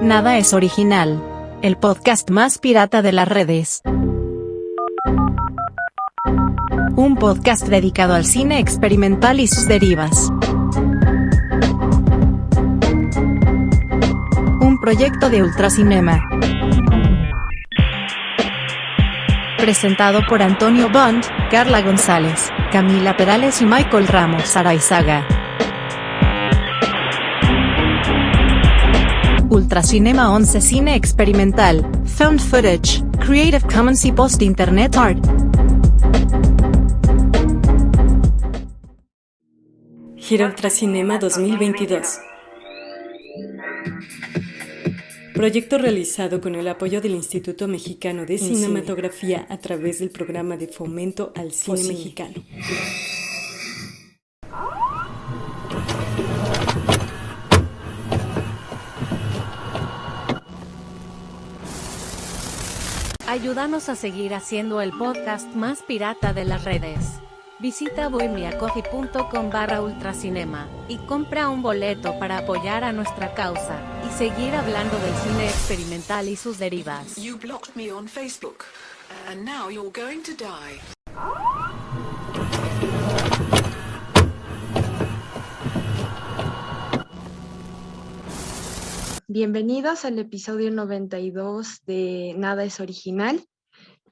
Nada es original. El podcast más pirata de las redes. Un podcast dedicado al cine experimental y sus derivas. Un proyecto de Ultracinema. Presentado por Antonio Bond, Carla González, Camila Perales y Michael Ramos Araizaga. Ultracinema 11 Cine Experimental, Found Footage, Creative Commons y Post Internet Art. Gira Ultracinema 2022. Proyecto realizado con el apoyo del Instituto Mexicano de Cinematografía a través del programa de fomento al cine mexicano. Ayúdanos a seguir haciendo el podcast más pirata de las redes. Visita bohemiacoffee.com barra ultracinema y compra un boleto para apoyar a nuestra causa y seguir hablando del cine experimental y sus derivas. Bienvenidos al episodio 92 de Nada es Original.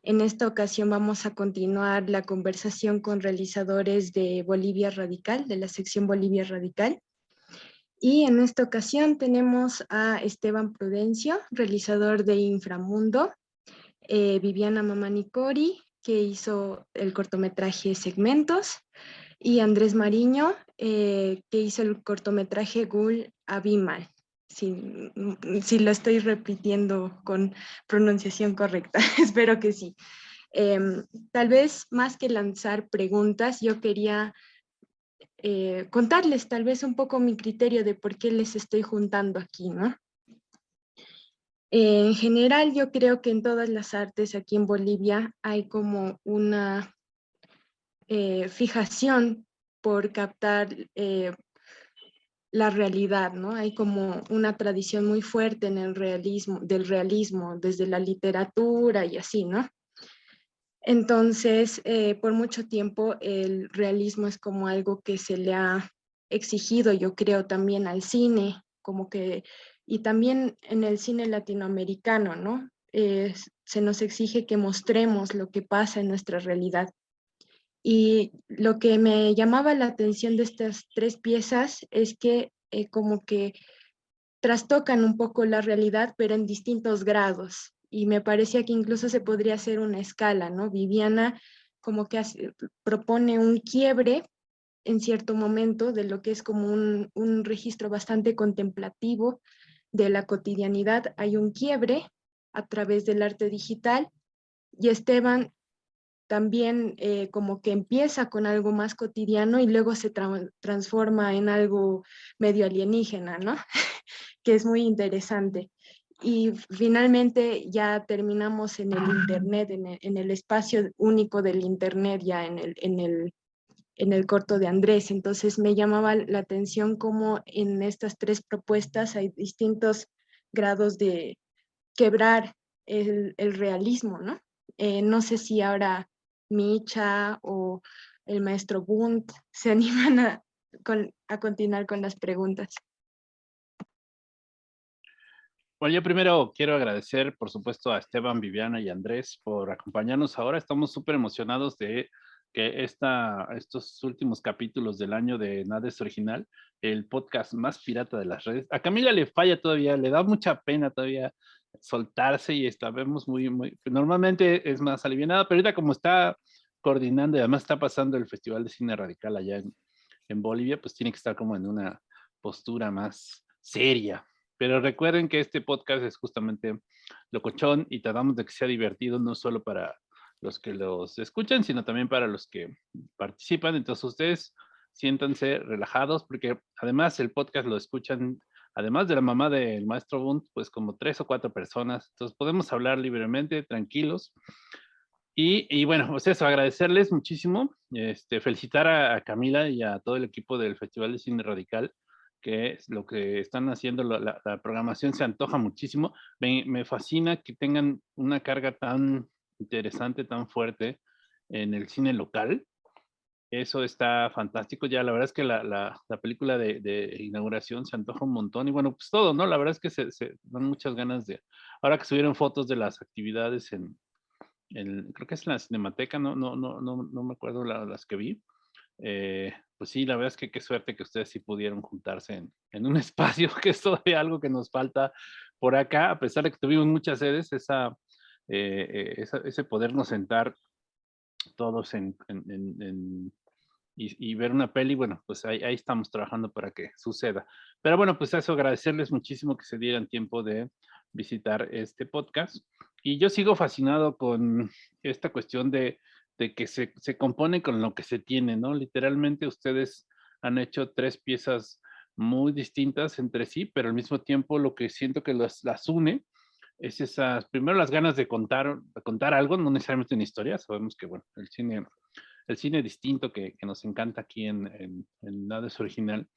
En esta ocasión vamos a continuar la conversación con realizadores de Bolivia Radical, de la sección Bolivia Radical. Y en esta ocasión tenemos a Esteban Prudencio, realizador de Inframundo, eh, Viviana Mamanicori, que hizo el cortometraje Segmentos, y Andrés Mariño, eh, que hizo el cortometraje Gul Abimal si, si lo estoy repitiendo con pronunciación correcta, espero que sí. Em, tal vez más que lanzar preguntas, yo quería eh, contarles tal vez un poco mi criterio de por qué les estoy juntando aquí, ¿no? en general, yo creo que en todas las artes aquí en Bolivia hay como una eh, fijación por captar eh, la realidad, ¿no? Hay como una tradición muy fuerte en el realismo, del realismo, desde la literatura y así, ¿no? Entonces, eh, por mucho tiempo el realismo es como algo que se le ha exigido, yo creo, también al cine, como que, y también en el cine latinoamericano, ¿no? se nos exige que mostremos lo que pasa en nuestra realidad. Y lo que me llamaba la atención de estas tres piezas es que eh, como que trastocan un poco la realidad, pero en distintos grados. Y me parecía que incluso se podría hacer una escala, ¿no? Viviana como que propone un quiebre en cierto momento de lo que es como un, un registro bastante contemplativo de la cotidianidad. Hay un quiebre a través del arte digital y Esteban también eh, como que empieza con algo más cotidiano y luego se transforma en algo medio alienígena, ¿no? que es muy interesante. Y finalmente ya terminamos en el Internet, en el, espacio único del Internet, ya en el, en, el, en el corto de Andrés. Entonces me llamaba la atención cómo en estas tres propuestas hay distintos grados de quebrar el, el realismo, ¿no? Eh, no sé si ahora Micha o el maestro Bunt se animan a, a continuar con las preguntas. Bueno, yo primero quiero agradecer, por supuesto, a Esteban, Viviana y Andrés por acompañarnos ahora. Estamos súper emocionados de que esta, estos últimos capítulos del año de Nada es Original, el podcast más pirata de las redes. A Camila le falla todavía, le da mucha pena todavía soltarse y está, vemos muy, muy, normalmente es más aliviada, pero ahorita como está coordinando y además está pasando el Festival de Cine Radical allá en, en Bolivia, pues tiene que estar como en una postura más seria. Pero recuerden que este podcast es justamente locochón y tratamos de que sea divertido no solo para los que los escuchan, sino también para los que participan. Entonces ustedes siéntanse relajados porque además el podcast lo escuchan además de la mamá del maestro Bunt, pues como tres o cuatro personas. Entonces podemos hablar libremente, tranquilos. Y, y bueno, pues eso, agradecerles muchísimo, este, felicitar a, Camila y a todo el equipo del Festival de Cine Radical, que lo que están haciendo, la, programación se antoja muchísimo. Me, fascina que tengan una carga tan interesante, tan fuerte en el cine local. Eso está fantástico. Ya la verdad es que la, película de, inauguración se antoja un montón. Y bueno, pues todo, ¿no? La verdad es que se, dan muchas ganas de... Ahora que subieron fotos de las actividades en, creo que es la Cinemateca, no, no, no, no, no me acuerdo las que vi. Eh, pues sí, la verdad es que qué suerte que ustedes sí pudieron juntarse en, un espacio, que es todavía algo que nos falta por acá, a pesar de que tuvimos muchas sedes, esa, eh, eh, ese podernos sentar todos en, y, ver una peli, bueno, pues ahí, ahí, estamos trabajando para que suceda. Pero bueno, pues eso, agradecerles muchísimo que se dieran tiempo de visitar este podcast. Y yo sigo fascinado con esta cuestión de de que se, se, compone con lo que se tiene, ¿no? Literalmente ustedes han hecho tres piezas muy distintas entre sí, pero al mismo tiempo lo que siento que las, las une es esas, primero las ganas de contar, contar algo, no necesariamente una historia, sabemos que, bueno, el cine, el cine distinto que, que nos encanta aquí en, Nada es Original,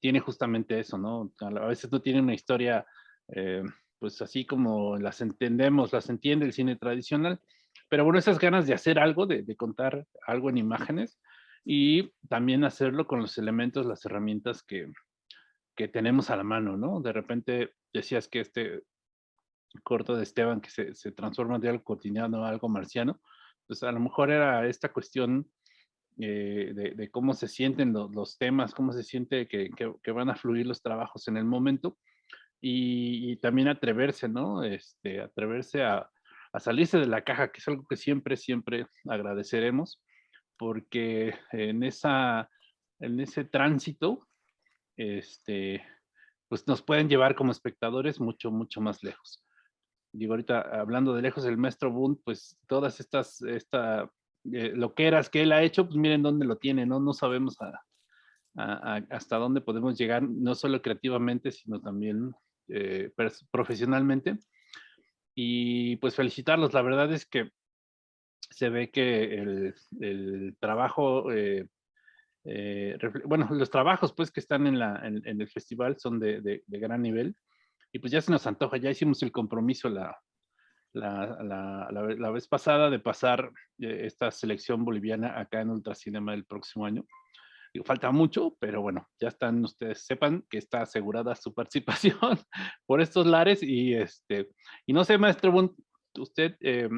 tiene justamente eso, ¿no? A veces no tiene una historia, eh, pues así como las entendemos, las entiende el cine tradicional, pero bueno, esas ganas de hacer algo, de, contar algo en imágenes y también hacerlo con los elementos, las herramientas que, que tenemos a la mano, ¿no? De repente decías que este corto de Esteban que se, se transforma de algo cotidiano a algo marciano, pues a lo mejor era esta cuestión eh, de, cómo se sienten los, temas, cómo se siente que, van a fluir los trabajos en el momento y, y, también atreverse, ¿no? Este, atreverse a, a salirse de la caja, que es algo que siempre, siempre agradeceremos, porque en, esa, en ese tránsito, este, pues nos pueden llevar como espectadores mucho, mucho más lejos. Digo, ahorita hablando de lejos, el maestro Bund, pues todas estas, esta, eh, loqueras que él ha hecho, pues miren dónde lo tiene, ¿no? No sabemos hasta dónde podemos llegar, no solo creativamente, sino también eh, profesionalmente y pues felicitarlos. La verdad es que se ve que el, trabajo, eh, bueno, los trabajos pues que están en, la, en, el festival son de, gran nivel y pues ya se nos antoja, ya hicimos el compromiso la, la, la vez pasada de pasar eh, esta selección boliviana acá en Ultracinema el próximo año. Falta mucho, pero bueno, ya están ustedes, sepan que está asegurada su participación por estos lares y este, y no sé, maestro usted, eh,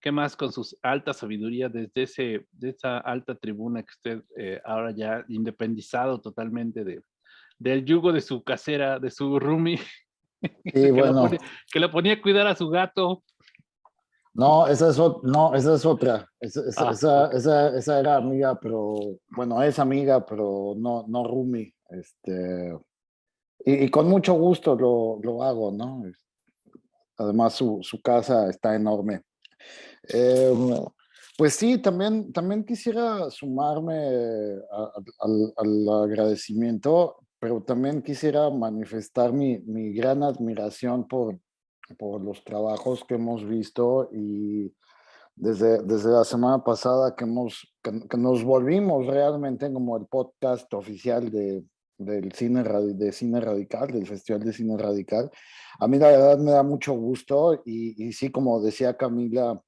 ¿qué más con sus alta sabiduría desde ese, de esa alta tribuna que usted eh, ahora ya independizado totalmente de, del yugo de su casera, de su roomie, que, bueno. que lo ponía a cuidar a su gato, no, esa es, no, esa es otra. Esa, esa, ah, esa, esa, era amiga, pero bueno, es amiga, pero no, no Rumi. Este, y, con mucho gusto lo, lo hago, ¿no? Además, su, su casa está enorme. Em, pues sí, también, también quisiera sumarme al, al, agradecimiento, pero también quisiera manifestar mi, mi gran admiración por, por los trabajos que hemos visto y desde, desde la semana pasada que, hemos, que, nos volvimos realmente como el podcast oficial de, del cine, de cine radical, del Festival de Cine Radical. A mí la verdad me da mucho gusto y, y sí, como decía Camila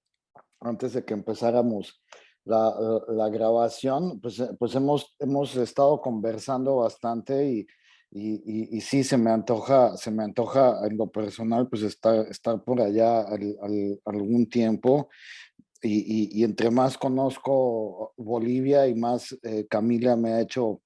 antes de que empezáramos la, la, grabación, pues, pues hemos, hemos estado conversando bastante y, y, y, sí, se me antoja, se me antoja en lo personal, pues estar, estar por allá al, algún tiempo. Y, y, entre más conozco Bolivia y más eh, Camila me ha hecho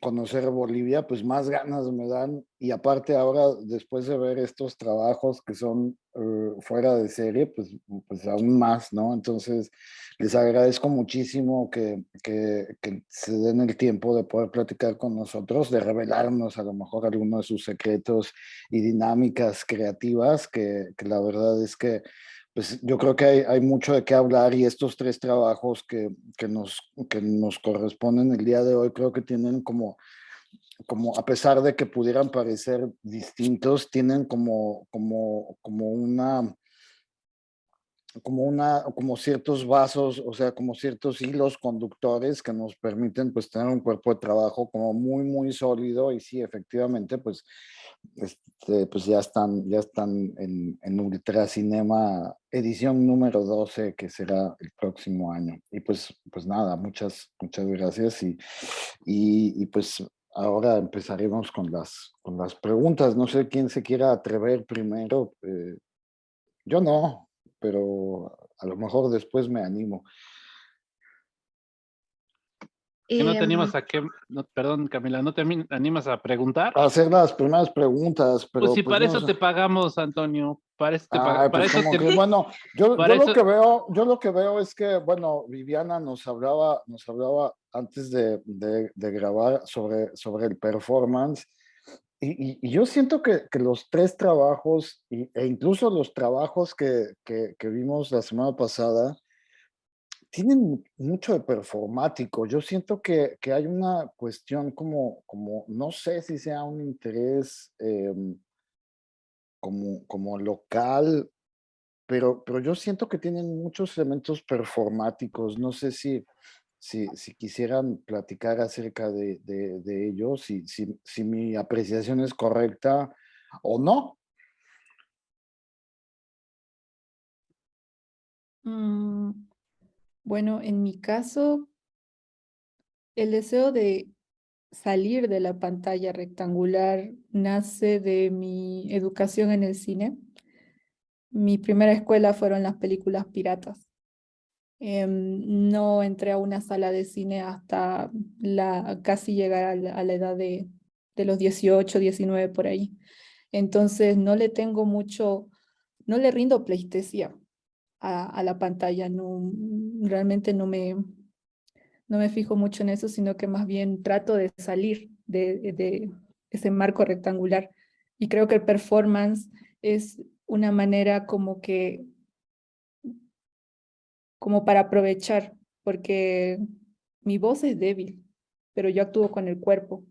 conocer Bolivia, pues más ganas me dan. Y aparte ahora, después de ver estos trabajos que son eh, fuera de serie, pues, pues aún más, ¿no? Entonces, les agradezco muchísimo que, que, que, se den el tiempo de poder platicar con nosotros, de revelarnos a lo mejor algunos de sus secretos y dinámicas creativas, que, que la verdad es que pues yo creo que hay, hay, mucho de qué hablar y estos tres trabajos que, que, nos, que nos corresponden el día de hoy creo que tienen como, como a pesar de que pudieran parecer distintos, tienen como, como, como una como una, como ciertos vasos, o sea, como ciertos hilos conductores que nos permiten pues tener un cuerpo de trabajo como muy, muy sólido y sí, efectivamente, pues, este, pues ya están, ya están en, en Ultracinema edición número 12 que será el próximo año. Y pues, pues nada, muchas, muchas gracias y, y, pues ahora empezaremos con las, con las preguntas. No sé quién se quiera atrever primero. Eh, yo no, pero a lo mejor después me animo. ¿Qué no te animas a qué? perdón, Camila, ¿no te animas a preguntar? A hacer las primeras preguntas, pero... Pues si para eso te pagamos, Antonio. Para eso te pagamos. bueno, yo, lo que veo, yo lo que veo es que, bueno, Viviana nos hablaba, nos hablaba antes de, de, de grabar sobre, sobre el performance y, yo siento que, que, los tres trabajos, e incluso los trabajos que, que, vimos la semana pasada, tienen mucho de performático. Yo siento que, hay una cuestión como, como, no sé si sea un interés em, como, como local, pero, pero yo siento que tienen muchos elementos performáticos. No sé si si, si quisieran platicar acerca de, de, ello, si, mi apreciación es correcta o no. Mm, bueno, en mi caso, el deseo de salir de la pantalla rectangular nace de mi educación en el cine. Mi primera escuela fueron las películas piratas. Em, no entré a una sala de cine hasta la, casi llegar a la, edad de, de, los 18, 19 por ahí. Entonces no le tengo mucho, no le rindo pleitesía a, la pantalla, realmente no me, no me fijo mucho en eso, sino que más bien trato de salir de, de ese marco rectangular. Y creo que el performance es una manera como que como para aprovechar, porque mi voz es débil, pero yo actúo con el cuerpo.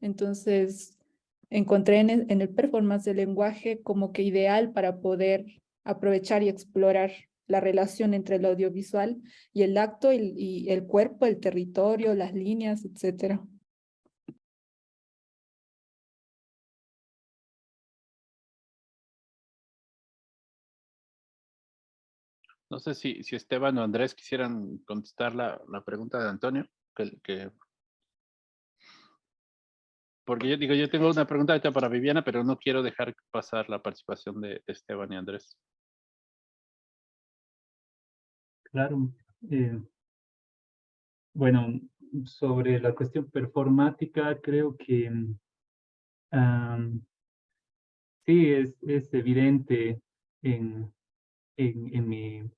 Entonces, encontré en el, performance del lenguaje como que ideal para poder aprovechar y explorar la relación entre el audiovisual y el acto el cuerpo, el territorio, las líneas, etcétera. No sé si, si Esteban o Andrés quisieran contestar la, pregunta de Antonio. Que, Porque yo digo, yo tengo una pregunta para Viviana, pero no quiero dejar pasar la participación de, Esteban y Andrés. Claro. Eh, bueno, sobre la cuestión performática, creo que sí es, es evidente en, en, en, mi,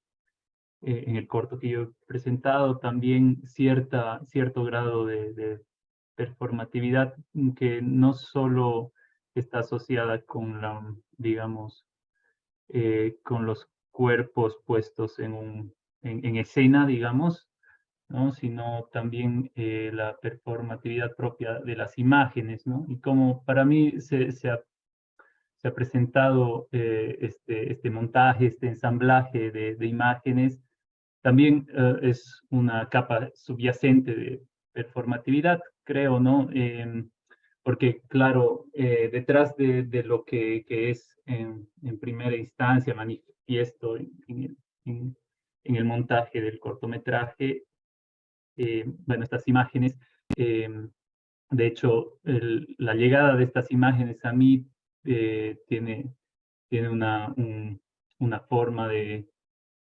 eh, en el corto que yo he presentado, también cierta, cierto grado de, performatividad que no solo está asociada con la, digamos, eh, con los cuerpos puestos en, un, en, escena, digamos, ¿no? sino también eh, la performatividad propia de las imágenes, ¿no? Y como para mí se, se, ha, se ha, presentado este, este montaje, este ensamblaje de, de imágenes también eh, es una capa subyacente de performatividad, creo, ¿no? Em, porque, claro, eh, detrás de, de, lo que, que es en, en, primera instancia manifiesto en, en, en, el montaje del cortometraje, eh, bueno, estas imágenes, em, de hecho, la llegada de estas imágenes a mí tiene, tiene una, una forma de,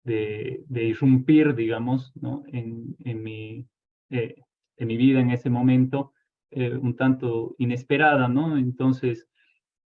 de, irrumpir, digamos, ¿no? en, en, mi, eh, en mi vida en ese momento, eh, un tanto inesperada, ¿no? Entonces,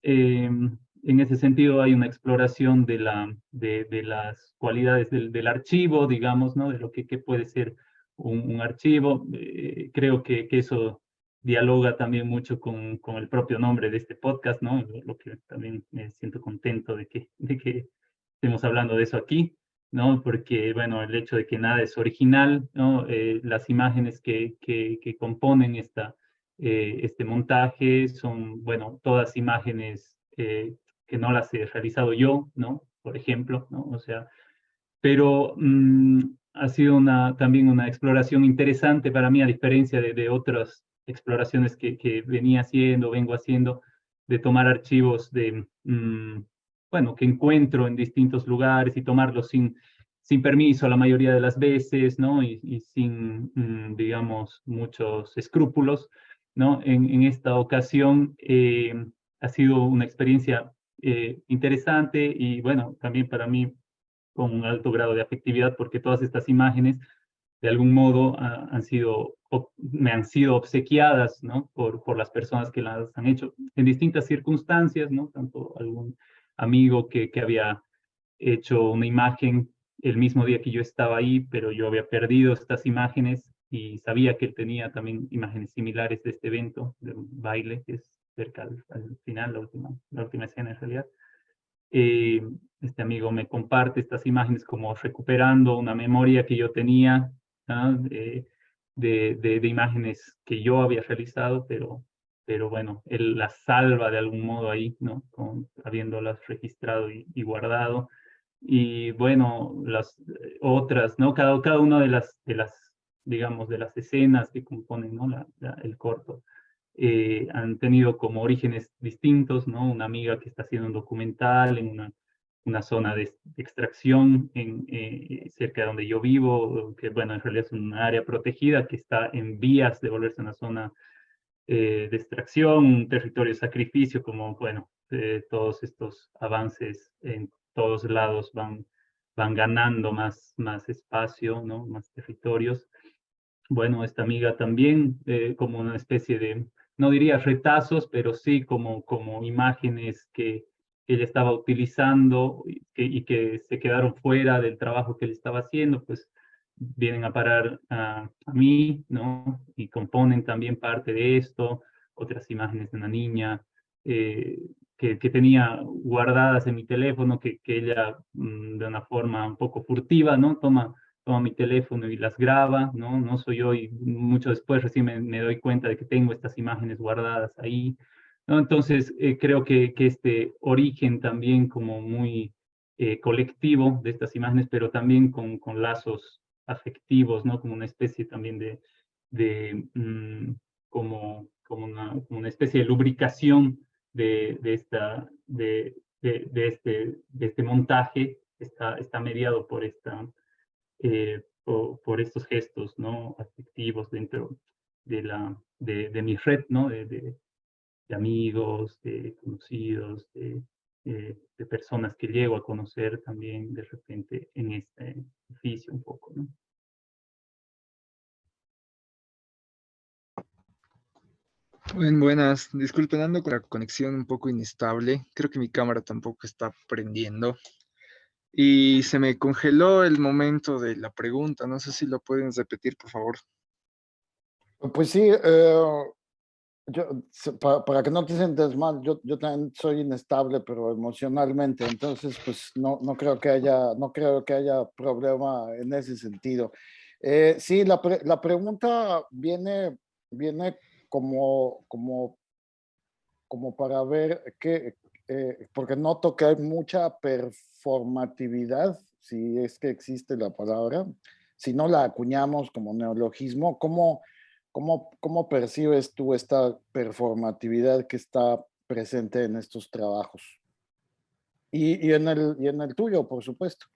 em, en ese sentido hay una exploración de, la, de, de las cualidades del, del, archivo, digamos, ¿no? De lo que, que puede ser un, un archivo. Eh, creo que, que, eso dialoga también mucho con, con, el propio nombre de este podcast, ¿no? Lo que también me siento contento de que, de que estemos hablando de eso aquí. ¿No? Porque, bueno, el hecho de que nada es original, ¿no? Eh, las imágenes que, que, que componen esta, eh, este montaje son, bueno, todas imágenes eh, que no las he realizado yo, ¿no? Por ejemplo, ¿no? O sea, pero mm, ha sido una, también una exploración interesante para mí, a diferencia de, de otras exploraciones que, que, venía haciendo, vengo haciendo, de tomar archivos de, mm, bueno, que encuentro en distintos lugares y tomarlos sin, sin permiso la mayoría de las veces, ¿no? Y, y sin, mm, digamos, muchos escrúpulos, ¿no? En, en esta ocasión eh, ha sido una experiencia eh, interesante y, bueno, también para mí con un alto grado de afectividad porque todas estas imágenes de algún modo han sido, me han sido obsequiadas ¿no? por, por las personas que las han hecho en distintas circunstancias, ¿no? tanto algún amigo que, había hecho una imagen el mismo día que yo estaba ahí, pero yo había perdido estas imágenes y sabía que él tenía también imágenes similares de este evento, de un baile, que es cerca al, al final, la última, la última escena en realidad. Eh, este amigo me comparte estas imágenes como recuperando una memoria que yo tenía de, de, imágenes que yo había realizado, pero, pero bueno, él las salva de algún modo ahí, ¿no? Con, habiéndolas registrado y, guardado. Y bueno, las otras, ¿no? Cada, cada una de las, de las, digamos, de las escenas que componen, ¿no? El corto. Eh, han tenido como orígenes distintos, ¿no? Una amiga que está haciendo un documental en una, una zona de, extracción en, eh, cerca de donde yo vivo, que bueno, en realidad es un área protegida que está en vías de volverse una zona eh, de extracción, territorio de sacrificio, como bueno, todos estos avances en todos lados van, van ganando más, más espacio, ¿no? Más territorios. Bueno, esta amiga también, como una especie de no diría retazos, pero sí como, como imágenes que ella estaba utilizando y que, y que, se quedaron fuera del trabajo que él estaba haciendo, pues vienen a parar a, a, mí, ¿no? Y componen también parte de esto, otras imágenes de una niña eh, que, que, tenía guardadas en mi teléfono, que, que ella mmm, de una forma un poco furtiva, ¿no? Toma toma mi teléfono y las graba, ¿no? No soy yo y mucho después recién me, me doy cuenta de que tengo estas imágenes guardadas ahí, ¿no? Entonces, eh, creo que, que, este origen también como muy eh, colectivo de estas imágenes, pero también con, con, lazos afectivos, ¿no? Como una especie también de, de mmm, como, como, una, especie de lubricación de, esta, de, de, este, de este montaje, está, está mediado por esta eh, por, por, estos gestos ¿no? afectivos dentro de, la, de, mi red, ¿no? De, amigos, de conocidos, de, de, personas que llego a conocer también de repente en este oficio un poco. ¿no? Bueno, buenas. Disculpen, ando con la conexión un poco inestable. Creo que mi cámara tampoco está prendiendo y se me congeló el momento de la pregunta. No sé si lo pueden repetir, por favor. Pues sí, eh, yo, para, para, que no te sientas mal, yo, yo también soy inestable, pero emocionalmente, entonces pues no, no, creo, que haya, no creo que haya problema en ese sentido. Eh, sí, la, pre, la pregunta viene, viene como, como, como para ver qué, eh, porque noto que hay mucha performatividad, si es que existe la palabra, si no la acuñamos como neologismo, ¿cómo, cómo, percibes tú esta performatividad que está presente en estos trabajos? Y, y, en, el, y en el tuyo, por supuesto.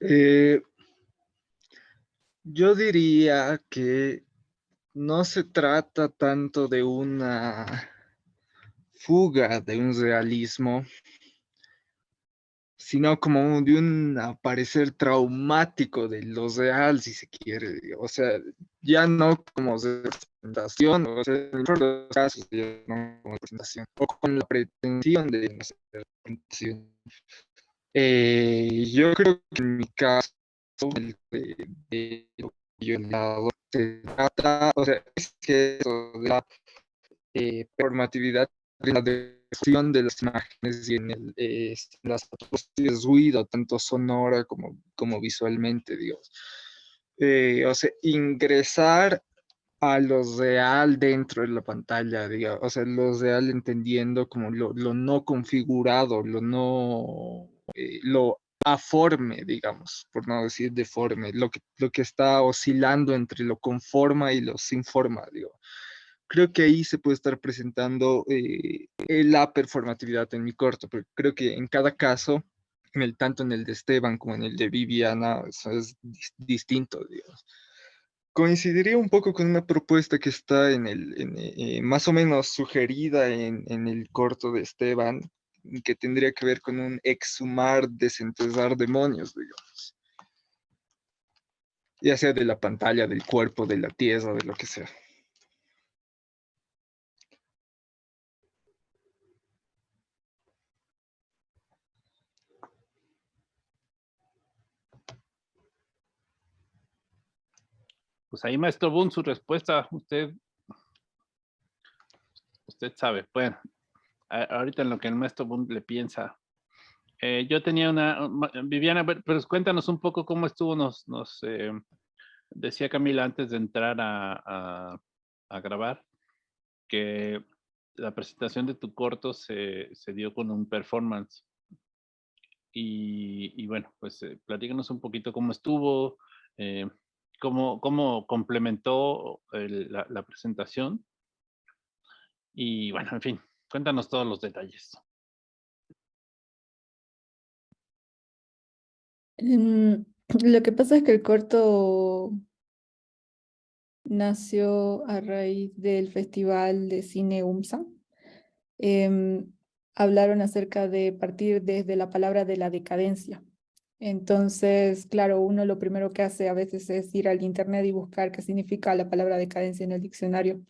Eh, yo diría que no se trata tanto de una fuga de un realismo, sino como de un aparecer traumático de lo real, si se quiere. O sea, ya no como representación, o sea, en los casos ya no como representación, o con la pretensión de representación. Eh, yo creo que en mi caso, el de, de, de, se trata, o sea, es que eso de la eh, performatividad la descripción de las imágenes y en, el, eh, las de ruido, tanto sonora como, como visualmente, digamos. Eh, o sea, ingresar a lo real dentro de la pantalla, digamos, o sea, lo real entendiendo como lo, lo no configurado, lo no, eh, lo aforme, digamos, por no decir deforme, lo que, lo que está oscilando entre lo conforma y lo sin forma, digo. Creo que ahí se puede estar presentando eh, la performatividad en mi corto, pero creo que en cada caso, en el, tanto en el de Esteban como en el de Viviana, eso es distinto, digamos. Coincidiría un poco con una propuesta que está en el, eh, más o menos sugerida en, el corto de Esteban, que tendría que ver con un exhumar, desenterrar demonios, digamos. Ya sea de la pantalla, del cuerpo, de la tierra, de lo que sea. Pues ahí, maestro Boone, su respuesta, usted, usted sabe. Bueno, ahorita en lo que el maestro le piensa. Eh, yo tenía una, Viviana, pero cuéntanos un poco cómo estuvo, nos, nos eh, decía Camila antes de entrar a, a, grabar, que la presentación de tu corto se, se dio con un performance. Y, y bueno, pues eh, platícanos un poquito cómo estuvo, cómo, complementó la, la presentación. Y bueno, en fin, Cuéntanos todos los detalles. Em, lo que pasa es que el corto nació a raíz del Festival de Cine UMSA. Em, hablaron acerca de partir desde la palabra de la decadencia. Entonces, claro, uno lo primero que hace a veces es ir al internet y buscar qué significa la palabra decadencia en el diccionario.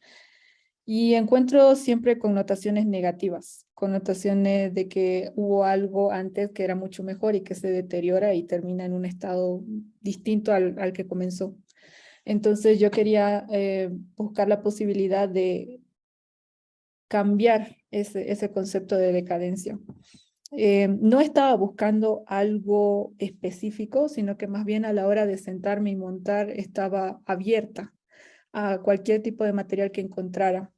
Y encuentro siempre connotaciones negativas, connotaciones de que hubo algo antes que era mucho mejor y que se deteriora y termina en un estado distinto al, al que comenzó. Entonces yo quería eh, buscar la posibilidad de cambiar ese, ese concepto de decadencia. Eh, no estaba buscando algo específico, sino que más bien a la hora de sentarme y montar estaba abierta a cualquier tipo de material que encontrara.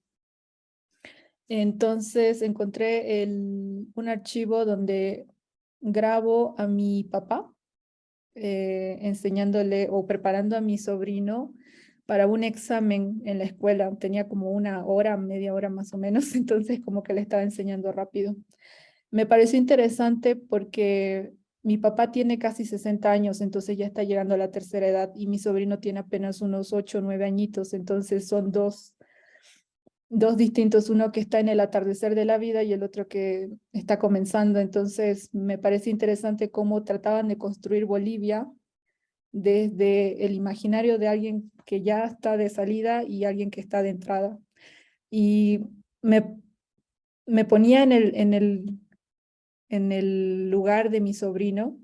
Entonces encontré un archivo donde grabo a mi papá, eh, enseñándole o preparando a mi sobrino para un examen en la escuela. Tenía como una hora, media hora más o menos, entonces como que le estaba enseñando rápido. Me pareció interesante porque mi papá tiene casi 60 años, entonces ya está llegando a la tercera edad y mi sobrino tiene apenas unos 8 o 9 añitos, entonces son dos, dos distintos, uno que está en el atardecer de la vida y el otro que está comenzando. Entonces me parece interesante cómo trataban de construir Bolivia desde el imaginario de alguien que ya está de salida y alguien que está de entrada. Y me, me ponía en el, en el en el lugar de mi sobrino,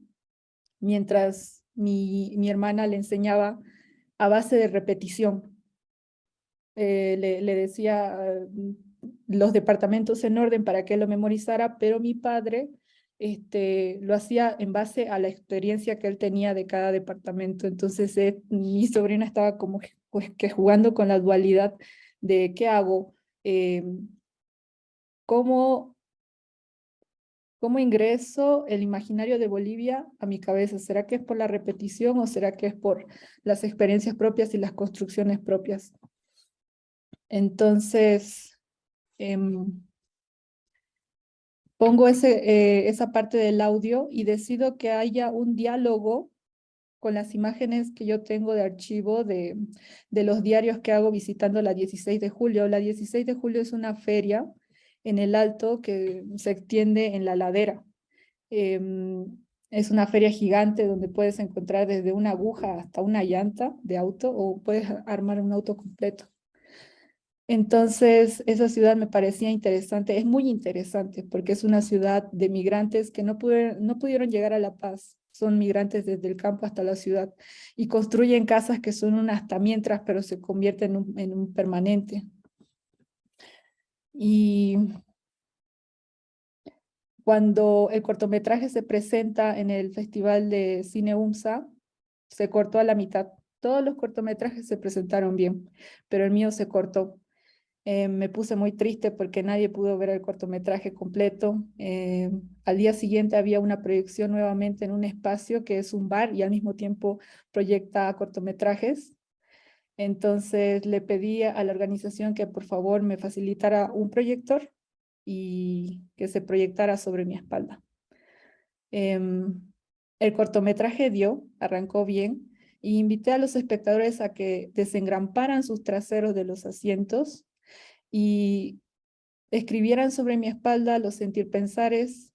mientras mi, mi hermana le enseñaba a base de repetición. Eh, le, decía mm, los departamentos en orden para que lo memorizara, pero mi padre este, lo hacía en base a la experiencia que él tenía de cada departamento. Entonces eh, mi sobrina estaba como pues, que jugando con la dualidad de qué hago, eh, cómo ¿Cómo ingreso el imaginario de Bolivia a mi cabeza? ¿Será que es por la repetición o será que es por las experiencias propias y las construcciones propias? Entonces, em, pongo eh, esa parte del audio y decido que haya un diálogo con las imágenes que yo tengo de archivo de, de los diarios que hago visitando la 16 de julio. La 16 de julio es una feria en el alto que se extiende en la ladera. Em, es una feria gigante donde puedes encontrar desde una aguja hasta una llanta de auto o puedes armar un auto completo. Entonces, esa ciudad me parecía interesante, es muy interesante porque es una ciudad de migrantes que no pudieron, no pudieron llegar a La Paz. Son migrantes desde el campo hasta la ciudad y construyen casas que son unas hasta mientras, pero se convierten en un permanente. Y cuando el cortometraje se presenta en el Festival de Cine UMSA, se cortó a la mitad. Todos los cortometrajes se presentaron bien, pero el mío se cortó. Eh, me puse muy triste porque nadie pudo ver el cortometraje completo. Eh, al día siguiente había una proyección nuevamente en un espacio que es un bar y al mismo tiempo proyecta cortometrajes. Entonces le pedí a la organización que por favor me facilitara un proyector y que se proyectara sobre mi espalda. Em, el cortometraje dio, arrancó bien, y invité a los espectadores a que desengramparan sus traseros de los asientos y escribieran sobre mi espalda los sentir pensares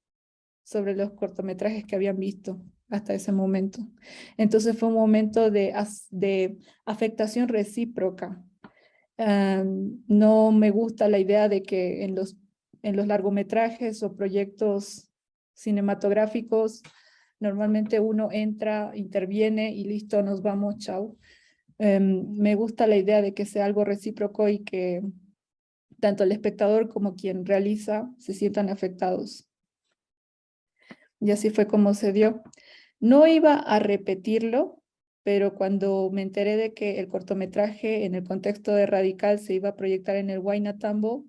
sobre los cortometrajes que habían visto hasta ese momento. Entonces fue un momento de, de afectación recíproca. no me gusta la idea de que en los, en los largometrajes o proyectos cinematográficos normalmente uno entra, interviene y listo, nos vamos, chao. Em, me gusta la idea de que sea algo recíproco y que tanto el espectador como quien realiza se sientan afectados. Y así fue como se dio. No iba a repetirlo, pero cuando me enteré de que el cortometraje en el contexto de Radical se iba a proyectar en el Tambo,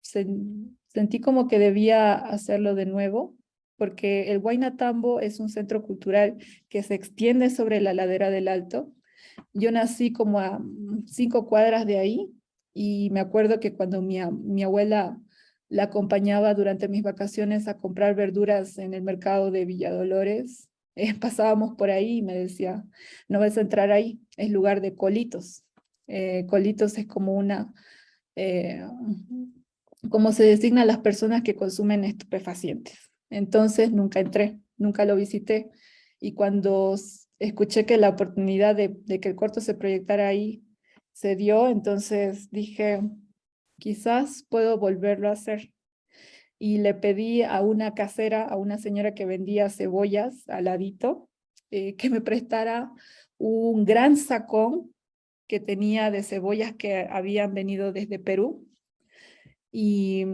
sentí como que debía hacerlo de nuevo, porque el Tambo es un centro cultural que se extiende sobre la ladera del Alto. Yo nací como a cinco cuadras de ahí, y me acuerdo que cuando mi, mi abuela la acompañaba durante mis vacaciones a comprar verduras en el mercado de Villadolores, eh, pasábamos por ahí y me decía, no vas a entrar ahí, es lugar de colitos. Eh, colitos es como una, eh, como se designa a las personas que consumen estupefacientes. Entonces nunca entré, nunca lo visité. Y cuando escuché que la oportunidad de, de que el corto se proyectara ahí se dio, entonces dije, quizás puedo volverlo a hacer. Y le pedí a una casera, a una señora que vendía cebollas al ladito, eh, que me prestara un gran sacón que tenía de cebollas que habían venido desde Perú. Y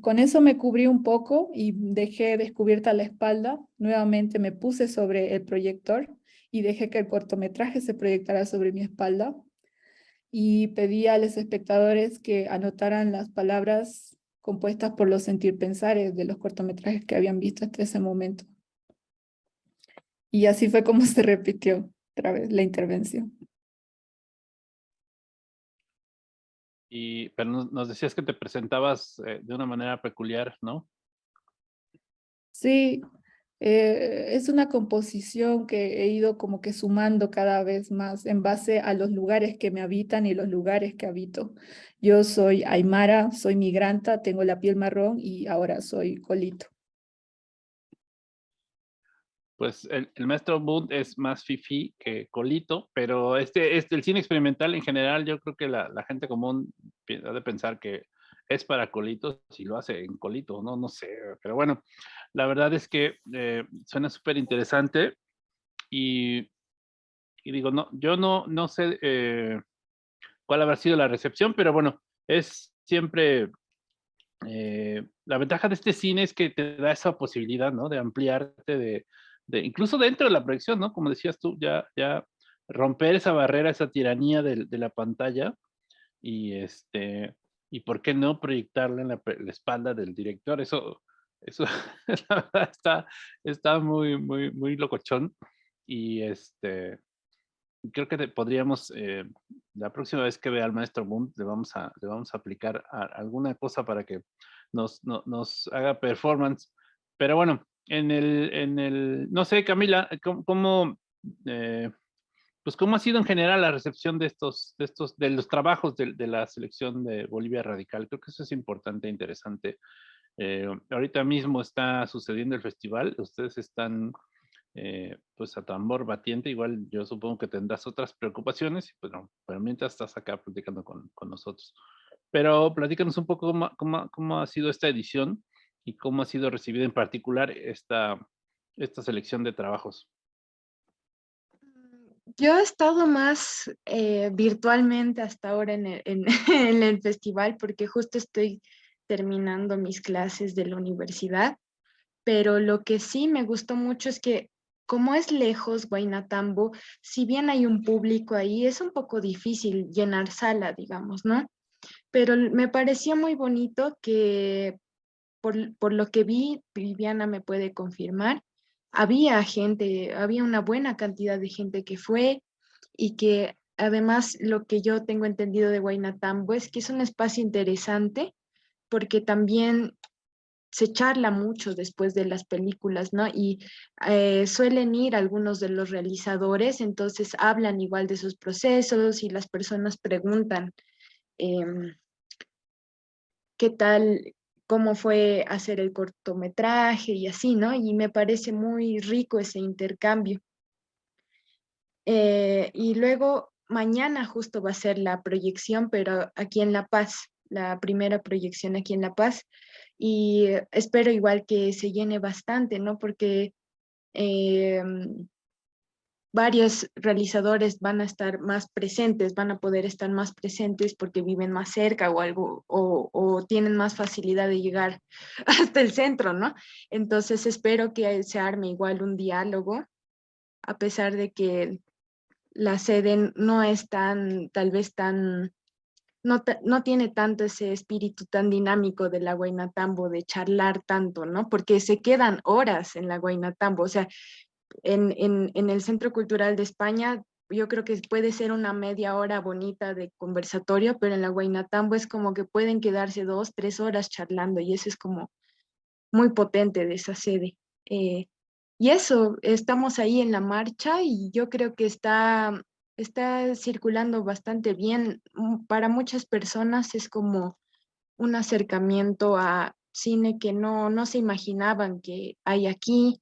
con eso me cubrí un poco y dejé descubierta la espalda. Nuevamente me puse sobre el proyector y dejé que el cortometraje se proyectara sobre mi espalda y pedí a los espectadores que anotaran las palabras compuestas por los sentir pensares de los cortometrajes que habían visto hasta ese momento. Y así fue como se repitió otra vez la intervención. Y, pero nos decías que te presentabas eh, de una manera peculiar, ¿no? Sí, eh, es una composición que he ido como que sumando cada vez más en base a los lugares que me habitan y los lugares que habito. Yo soy aymara, soy migranta, tengo la piel marrón y ahora soy colito. Pues el, maestro Bund es más fifi que colito, pero este, este, el cine experimental en general, yo creo que la, gente común ha de pensar que es para colitos si lo hace en colito, no, no sé, pero bueno, la verdad es que eh, suena súper interesante y, digo, no, yo no, no sé eh, cuál habrá sido la recepción, pero bueno, es siempre, eh, la ventaja de este cine es que te da esa posibilidad, ¿no? De ampliarte, de, incluso dentro de la proyección, ¿no? Como decías tú, ya, ya romper esa barrera, esa tiranía de, de la pantalla y este y por qué no proyectarla en la, espalda del director. Eso, eso está, está muy, muy, muy locochón. Y este, creo que podríamos, eh, la próxima vez que vea al maestro Boom, le vamos a, le vamos a aplicar alguna cosa para que nos, nos haga performance. Pero bueno, en el, en el, no sé, Camila, ¿cómo, eh, pues cómo ha sido en general la recepción de estos, de estos, de los trabajos de, la selección de Bolivia Radical. Creo que eso es importante e interesante. Eh, ahorita mismo está sucediendo el festival, ustedes están eh, pues a tambor batiente, igual yo supongo que tendrás otras preocupaciones, pero, pero mientras estás acá platicando con, con nosotros. Pero platícanos un poco cómo, cómo, cómo, ha sido esta edición y cómo ha sido recibida en particular esta, esta selección de trabajos. Yo he estado más eh, virtualmente hasta ahora en el, en, el, festival porque justo estoy terminando mis clases de la universidad, pero lo que sí me gustó mucho es que como es lejos Guaynatambo, si bien hay un público ahí, es un poco difícil llenar sala, digamos, ¿no? pero me pareció muy bonito que por, por lo que vi, Viviana me puede confirmar, había gente, había una buena cantidad de gente que fue y que además lo que yo tengo entendido de Guaynatambo es que es un espacio interesante porque también se charla mucho después de las películas, ¿no? Y eh, suelen ir algunos de los realizadores, entonces hablan igual de sus procesos y las personas preguntan em, qué tal, cómo fue hacer el cortometraje y así, ¿no? Y me parece muy rico ese intercambio. Eh, y luego mañana justo va a ser la proyección, pero aquí en La Paz, la primera proyección aquí en La Paz, y espero igual que se llene bastante, ¿no? Porque em, varios realizadores van a estar más presentes, van a poder estar más presentes porque viven más cerca o algo, o, tienen más facilidad de llegar hasta el centro, ¿no? Entonces espero que se arme igual un diálogo, a pesar de que la sede no es tan, tal vez tan, no, no tiene tanto ese espíritu tan dinámico de la Guaynatambo, de charlar tanto, ¿no? Porque se quedan horas en la Guaynatambo, o sea, en, el Centro Cultural de España, yo creo que puede ser una media hora bonita de conversatorio, pero en la Guaynatambo es como que pueden quedarse dos, tres horas charlando y eso es como muy potente de esa sede. Eh, y eso, estamos ahí en la marcha y yo creo que está, está circulando bastante bien. Mm, para muchas personas es como un acercamiento a cine que no, no se imaginaban que hay aquí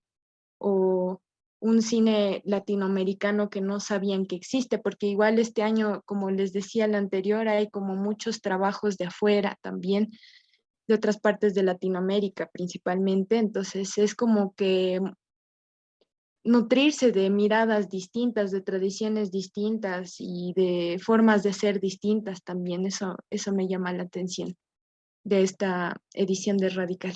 o un cine latinoamericano que no sabían que existe, porque igual este año, como les decía el anterior, hay como muchos trabajos de afuera también, de otras partes de Latinoamérica principalmente, entonces es como que nutrirse de miradas distintas, de tradiciones distintas y de formas de ser distintas también, eso, eso me llama la atención de esta edición de Radical.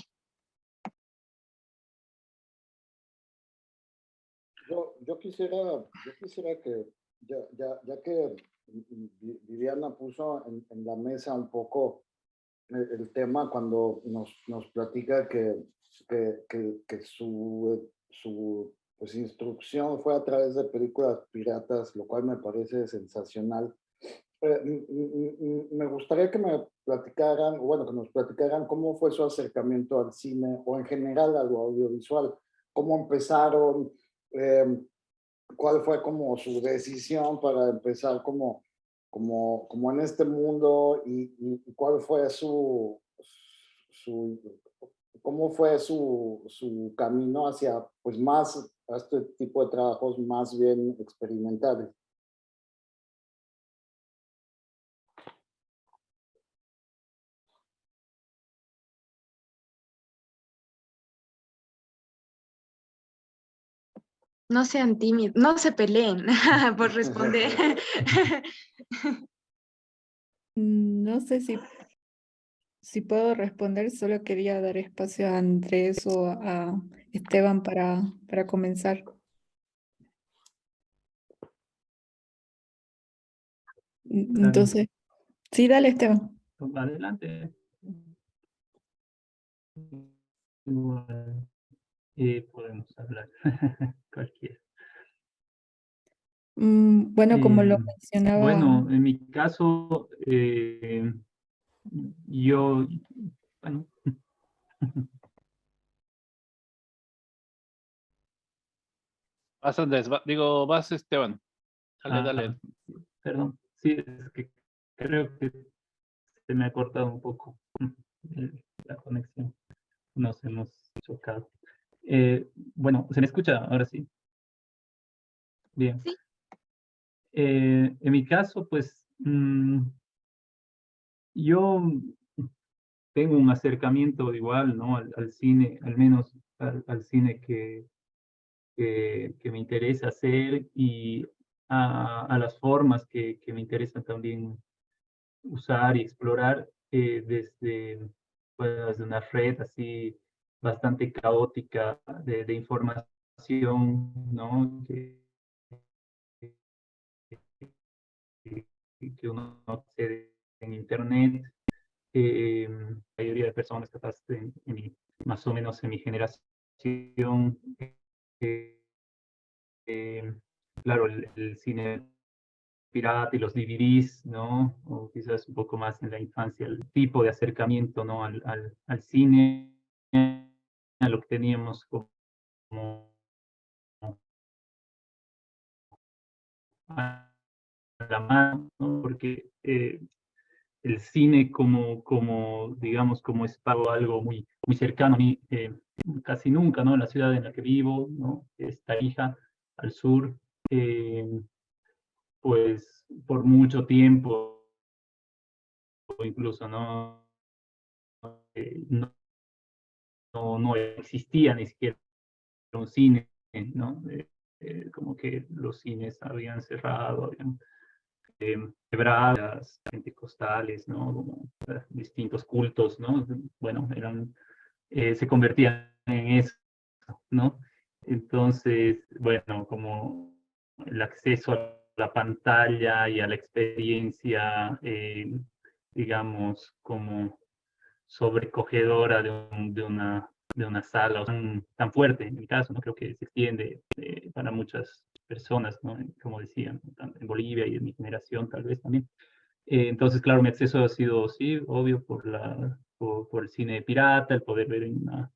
yo quisiera, yo quisiera que, ya, ya, ya que Viviana puso en, la mesa un poco el, tema cuando nos, nos platica que, que, que, su, su pues, instrucción fue a través de películas piratas, lo cual me parece sensacional. Eh, me gustaría que me platicaran, bueno, que nos platicaran cómo fue su acercamiento al cine o en general a lo audiovisual, cómo empezaron, eh, cuál fue como su decisión para empezar como, como, como en este mundo y, cuál fue su, su cómo fue su, su camino hacia pues más a este tipo de trabajos más bien experimentales. No sean tímidos, no se peleen por responder. No sé si, si puedo responder, solo quería dar espacio a Andrés o a Esteban para, para comenzar. Entonces, sí, dale Esteban. Adelante. Y podemos hablar cualquiera. Mm, bueno, como lo em, mencionaba. Bueno, en mi caso, eh, yo, bueno. Vas Andrés, digo, vas Esteban. Dale, ah, dale. Perdón, sí, es que creo que se me ha cortado un poco la conexión. Nos hemos chocado. Eh, bueno, ¿se me escucha ahora sí? Bien. Eh, en mi caso, pues, mm, yo tengo un acercamiento igual, ¿no? Al, cine, al menos al, cine que, que, me interesa hacer y a, las formas que, que, me interesa también usar y explorar eh, desde, pues, desde una red así bastante caótica de, de información, ¿no? Que, que uno accede en internet eh, la mayoría de personas capaz en, más o menos en mi generación, eh, eh, claro, el, cine pirata y los DVDs, ¿no? O quizás un poco más en la infancia, el tipo de acercamiento, ¿no? Al, al, cine, a lo que teníamos como, a la mano, ¿no? Porque eh, el cine como, como digamos, como es algo muy, muy cercano a mí, eh, casi nunca, ¿no? En la ciudad en la que vivo, ¿no? Es Tarija, al sur, eh, pues por mucho tiempo, incluso, ¿no? Eh, no, no, existía ni siquiera un cine, ¿no? como que los cines habían cerrado, habían quebradas pentecostales, ¿no? Como, eh, distintos cultos, ¿no? Bueno, eran, eh, se convertían en eso, ¿no? Entonces, bueno, como el acceso a la pantalla y a la experiencia, eh, digamos, como sobrecogedora de, de, una, de una sala tan, tan fuerte, en mi caso, ¿no? Creo que se extiende para muchas personas, ¿no? como decían, en Bolivia y en mi generación tal vez también. Eh, entonces, claro, mi acceso ha sido, sí, obvio, por, la, por, el cine pirata, el poder ver una,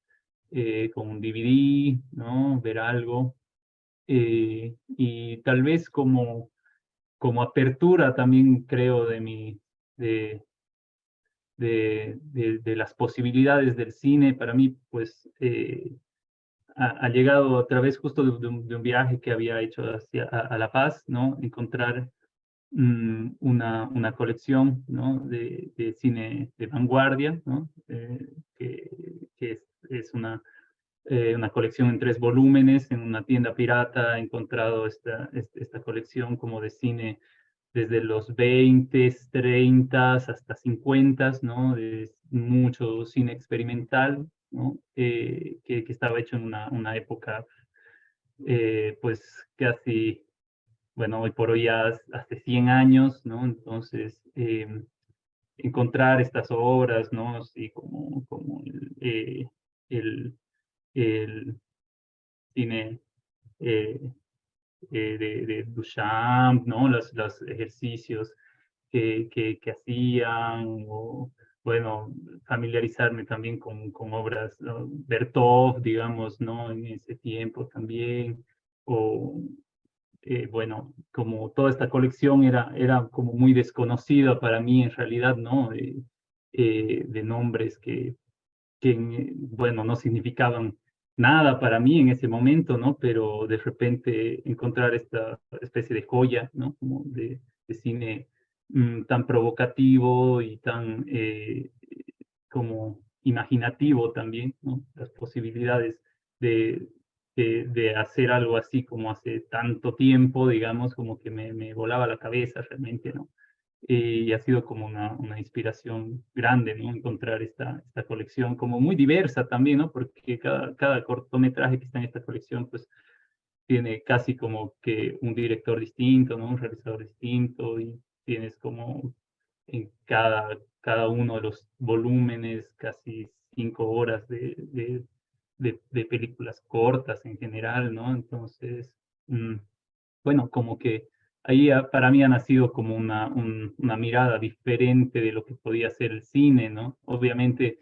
eh, con un DVD, ¿no? Ver algo. Eh, y tal vez como, como apertura también creo de mi, de, de, de, las posibilidades del cine, para mí, pues, ha, llegado a través justo de, un, viaje que había hecho hacia a, La Paz, ¿no? Encontrar mm, una, una colección, ¿no? De, de cine de vanguardia, ¿no? Eh, que, que es, es, una, eh, una colección en tres volúmenes, en una tienda pirata he encontrado esta, esta colección como de cine desde los 20, 30 hasta 50, ¿no? Es mucho cine experimental, eh, que, estaba hecho en una, época, eh, pues casi, bueno, hoy por hoy ya hace 100 años. Entonces, em, encontrar estas obras, ¿no? Así como, como el, eh, el, cine de, de, Duchamp, ¿no? Los, los ejercicios que, que, que hacían, o bueno, familiarizarme también con, con obras, ¿no? Bertov, digamos, ¿no? En ese tiempo también, o, eh, bueno, como toda esta colección era, era como muy desconocida para mí en realidad, ¿no? Eh, de nombres que, que, bueno, no significaban nada para mí en ese momento, ¿no? Pero de repente encontrar esta especie de joya, ¿no? Como de, de cine Mm, tan provocativo y tan eh, como imaginativo también, ¿no? Las posibilidades de, de, hacer algo así como hace tanto tiempo, digamos, como que me, me volaba la cabeza realmente, ¿no? y ha sido como una, una, inspiración grande, ¿no? Encontrar esta, esta colección como muy diversa también, ¿no? Porque cada, cada cortometraje que está en esta colección, pues, tiene casi como que un director distinto, ¿no? Un realizador distinto y tienes como en cada, cada uno de los volúmenes casi cinco horas de, de, películas cortas en general, ¿no? Entonces, mm, bueno, como que ahí para mí ha nacido como una, una mirada diferente de lo que podía ser el cine, ¿no? Obviamente,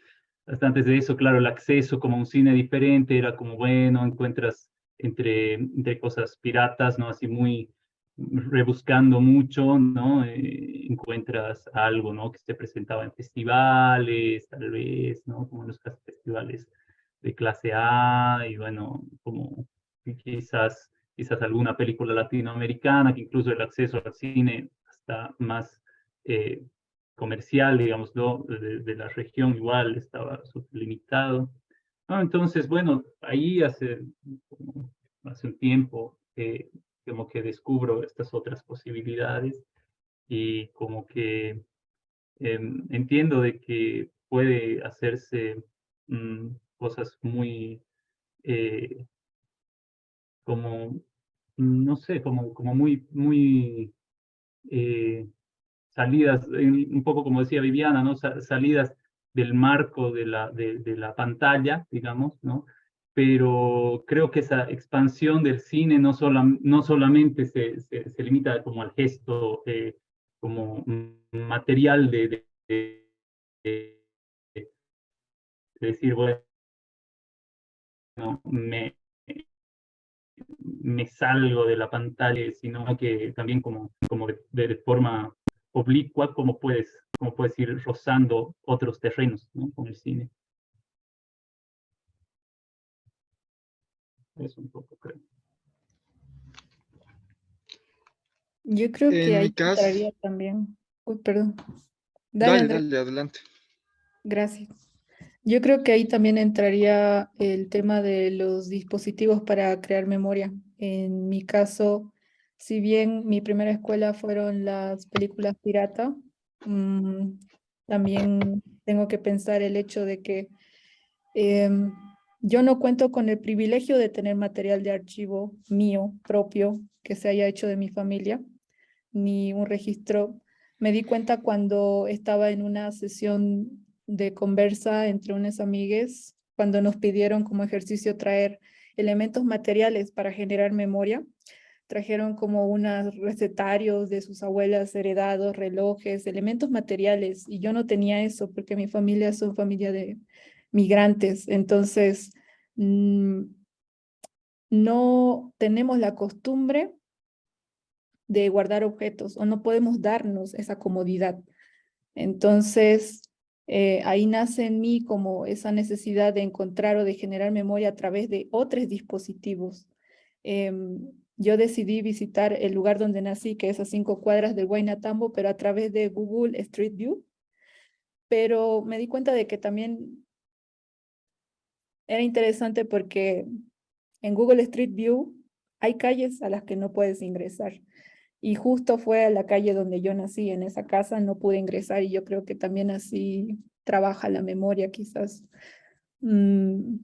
hasta antes de eso, claro, el acceso como un cine diferente era como, bueno, encuentras entre, entre cosas piratas, ¿no? Así muy, rebuscando mucho, ¿no? Eh, encuentras algo, ¿no? Que se presentaba en festivales, tal vez, ¿no? Como en los festivales de clase A, y bueno, como quizás, quizás alguna película latinoamericana, que incluso el acceso al cine está más eh, comercial, digamos, ¿no? de, la región igual estaba limitado. Entonces, bueno, ahí hace, hace un tiempo eh, como que descubro estas otras posibilidades y como que em, entiendo de que puede hacerse mm, cosas muy eh, como no sé como como muy muy eh, salidas, un poco como decía Viviana, ¿no? salidas del marco de la, de, la pantalla, digamos, ¿no? Pero creo que esa expansión del cine no, no solamente se, se, limita como al gesto, eh, como material de, de, decir, bueno, me, me salgo de la pantalla, sino que también como, como de, forma oblicua, como puedes, como puedes ir rozando otros terrenos con el cine. Eso un poco creo. Yo creo que ahí entraría también. Uy, perdón. Dale, dale, adelante. Gracias. Yo creo que ahí también entraría el tema de los dispositivos para crear memoria. En mi caso, si bien mi primera escuela fueron las películas pirata, mm, también tengo que pensar el hecho de que em, yo no cuento con el privilegio de tener material de archivo mío propio que se haya hecho de mi familia, ni un registro. Me di cuenta cuando estaba en una sesión de conversa entre unas amigues cuando nos pidieron como ejercicio traer elementos materiales para generar memoria. Trajeron como unos recetarios de sus abuelas heredados, relojes, elementos materiales, y yo no tenía eso porque mi familia es una familia de migrantes, entonces mm, no tenemos la costumbre de guardar objetos o no podemos darnos esa comodidad. Entonces, eh, ahí nace en mí como esa necesidad de encontrar o de generar memoria a través de otros dispositivos. Em, yo decidí visitar el lugar donde nací, que es a cinco cuadras del Guaynatambo, pero a través de Google Street View. Pero me di cuenta de que también era interesante porque en Google Street View hay calles a las que no puedes ingresar. Y justo fue a la calle donde yo nací, en esa casa no pude ingresar y yo creo que también así trabaja la memoria quizás. Mm,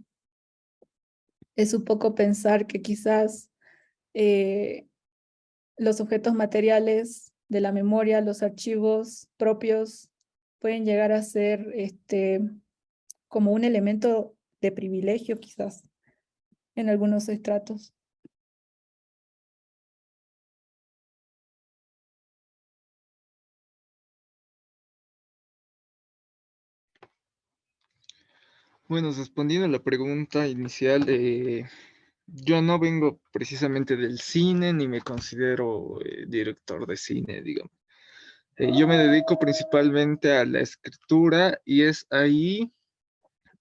es un poco pensar que quizás eh, los objetos materiales de la memoria, los archivos propios, pueden llegar a ser este, como un elemento de privilegio quizás en algunos estratos. Bueno, respondiendo a la pregunta inicial, eh, yo no vengo precisamente del cine ni me considero eh, director de cine, digamos. Eh, yo me dedico principalmente a la escritura y es ahí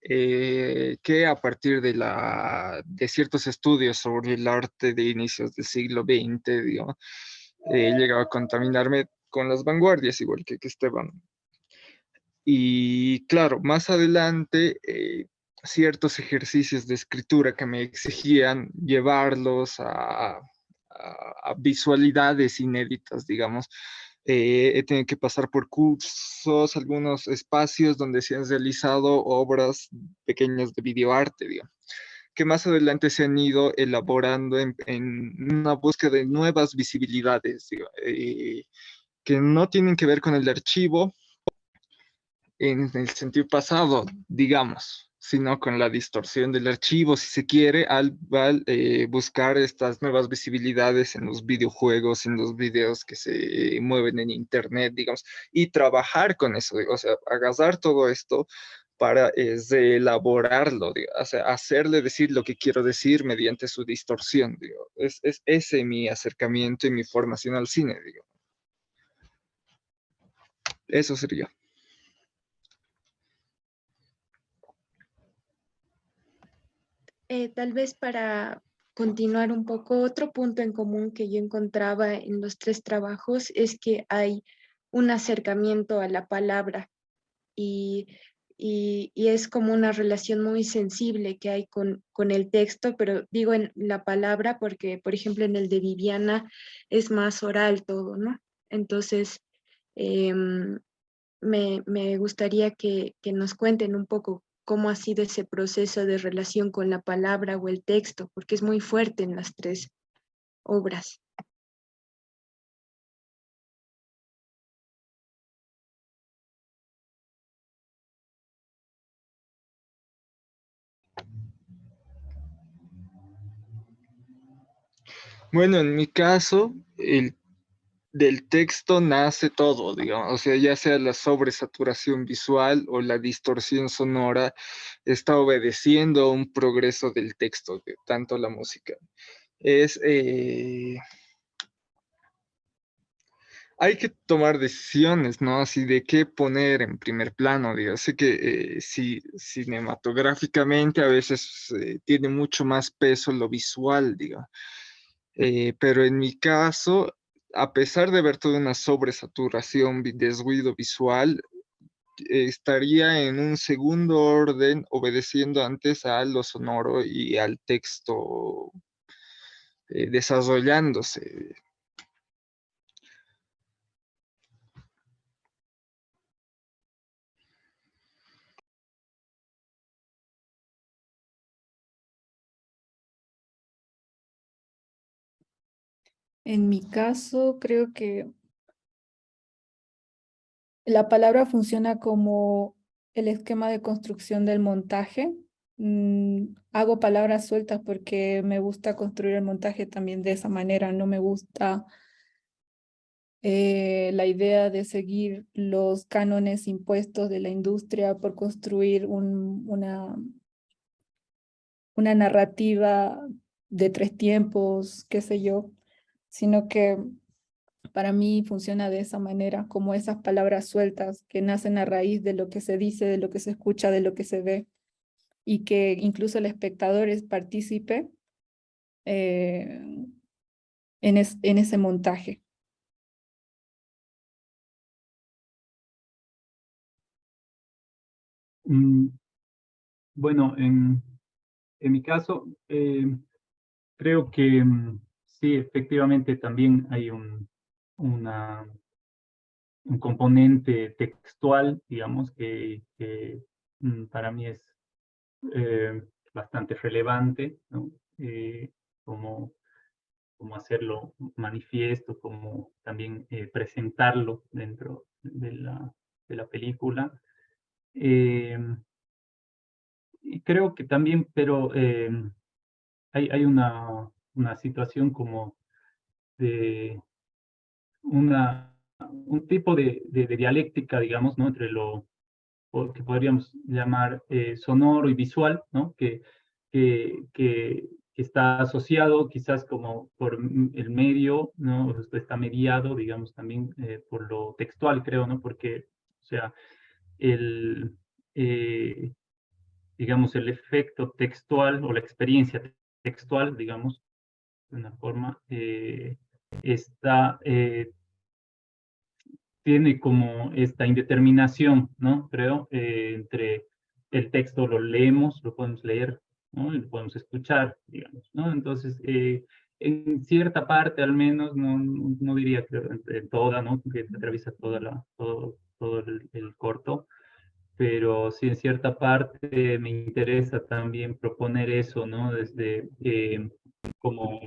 que a partir de, la, de ciertos estudios sobre el arte de inicios del siglo XX, digamos, he llegado a contaminarme con las vanguardias, igual que, que Esteban y claro, más adelante, eh, ciertos ejercicios de escritura que me exigían llevarlos a, visualidades inéditas, digamos. Eh, he tenido que pasar por cursos, algunos espacios donde se han realizado obras pequeñas de videoarte, digamos, que más adelante se han ido elaborando en, una búsqueda de nuevas visibilidades, eh, que no tienen que ver con el archivo, en el sentido pasado, digamos, sino con la distorsión del archivo, si se quiere, al, eh, buscar estas nuevas visibilidades en los videojuegos, en los videos que se mueven en internet, digamos, y trabajar con eso, o sea, agarrar todo esto para elaborarlo, o sea, hacerle decir lo que quiero decir mediante su distorsión, digo. Es, es ese mi acercamiento y mi formación al cine, digo. Eso sería. Eh, tal vez para continuar un poco, otro punto en común que yo encontraba en los tres trabajos es que hay un acercamiento a la palabra y, es como una relación muy sensible que hay con, el texto, pero digo en la palabra porque, por ejemplo, en el de Viviana es más oral todo, ¿no? Entonces, em, me, gustaría que, que nos cuenten un poco cómo ha sido ese proceso de relación con la palabra o el texto, porque es muy fuerte en las tres obras. Bueno, en mi caso, el del texto nace todo, digamos, o sea, ya sea la sobresaturación visual o la distorsión sonora, está obedeciendo a un progreso del texto, de tanto la música. Es... Eh, hay que tomar decisiones, ¿no? Así de qué poner en primer plano, digo. Sé que eh, si, cinematográficamente a veces eh, tiene mucho más peso lo visual, digo. Eh, pero en mi caso, a pesar de ver toda una sobresaturación, desguido visual, estaría en un segundo orden obedeciendo antes a lo sonoro y al texto desarrollándose. En mi caso, creo que la palabra funciona como el esquema de construcción del montaje. Mm, hago palabras sueltas porque me gusta construir el montaje también de esa manera. No me gusta eh, la idea de seguir los cánones impuestos de la industria por construir una, una narrativa de tres tiempos, qué sé yo sino que para mí funciona de esa manera, como esas palabras sueltas que nacen a raíz de lo que se dice, de lo que se escucha, de lo que se ve, y que incluso el espectador es partícipe eh, en, en ese montaje. Mm, bueno, en, en mi caso, eh, creo que mm, Sí, efectivamente también hay un, una, un componente textual, digamos, que, mm, para mí es eh, bastante relevante, ¿no? Eh, como, como hacerlo manifiesto, como también eh, presentarlo dentro de la, de la película. y creo que también, pero hay, hay una, una situación como de una, un tipo de, de, dialéctica, digamos, ¿no? entre lo que podríamos llamar eh, sonoro y visual, ¿no? que, que, que, está asociado quizás como por el medio, ¿no? está mediado, digamos, también eh, por lo textual, creo, ¿no? porque, o sea, el, eh, digamos, el efecto textual o la experiencia textual, digamos, de una forma, eh, está, eh, tiene como esta indeterminación, ¿no? Creo, eh, entre el texto lo leemos, lo podemos leer, ¿no? Y lo podemos escuchar, digamos, ¿no? Entonces, en cierta parte al menos, no, no diría que en toda, ¿no? Que atraviesa toda la, todo, todo el, el corto, pero sí en cierta parte me interesa también proponer eso, ¿no? Desde como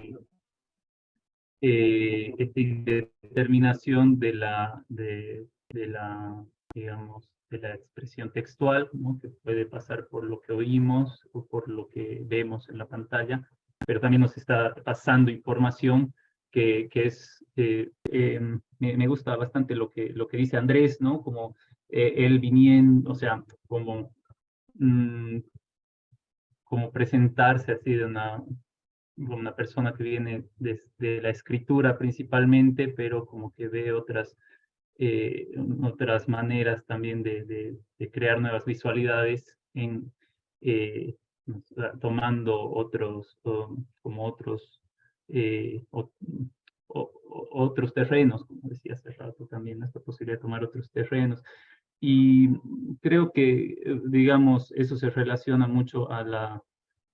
eh, esta indeterminación de la, de, de, la, digamos, de la expresión textual, ¿no? que puede pasar por lo que oímos o por lo que vemos en la pantalla, pero también nos está pasando información que, que es, eh, em, me, me, gusta bastante lo que, lo que dice Andrés, ¿no? Como eh, él viniendo, o sea, como, mm, como presentarse así de una, una persona que viene desde la escritura principalmente, pero como que ve otras, eh, otras maneras también de, de, crear nuevas visualidades en, eh, tomando otros, como otros, eh, otros terrenos, como decía hace rato también, esta posibilidad de tomar otros terrenos. Y creo que, digamos, eso se relaciona mucho a la,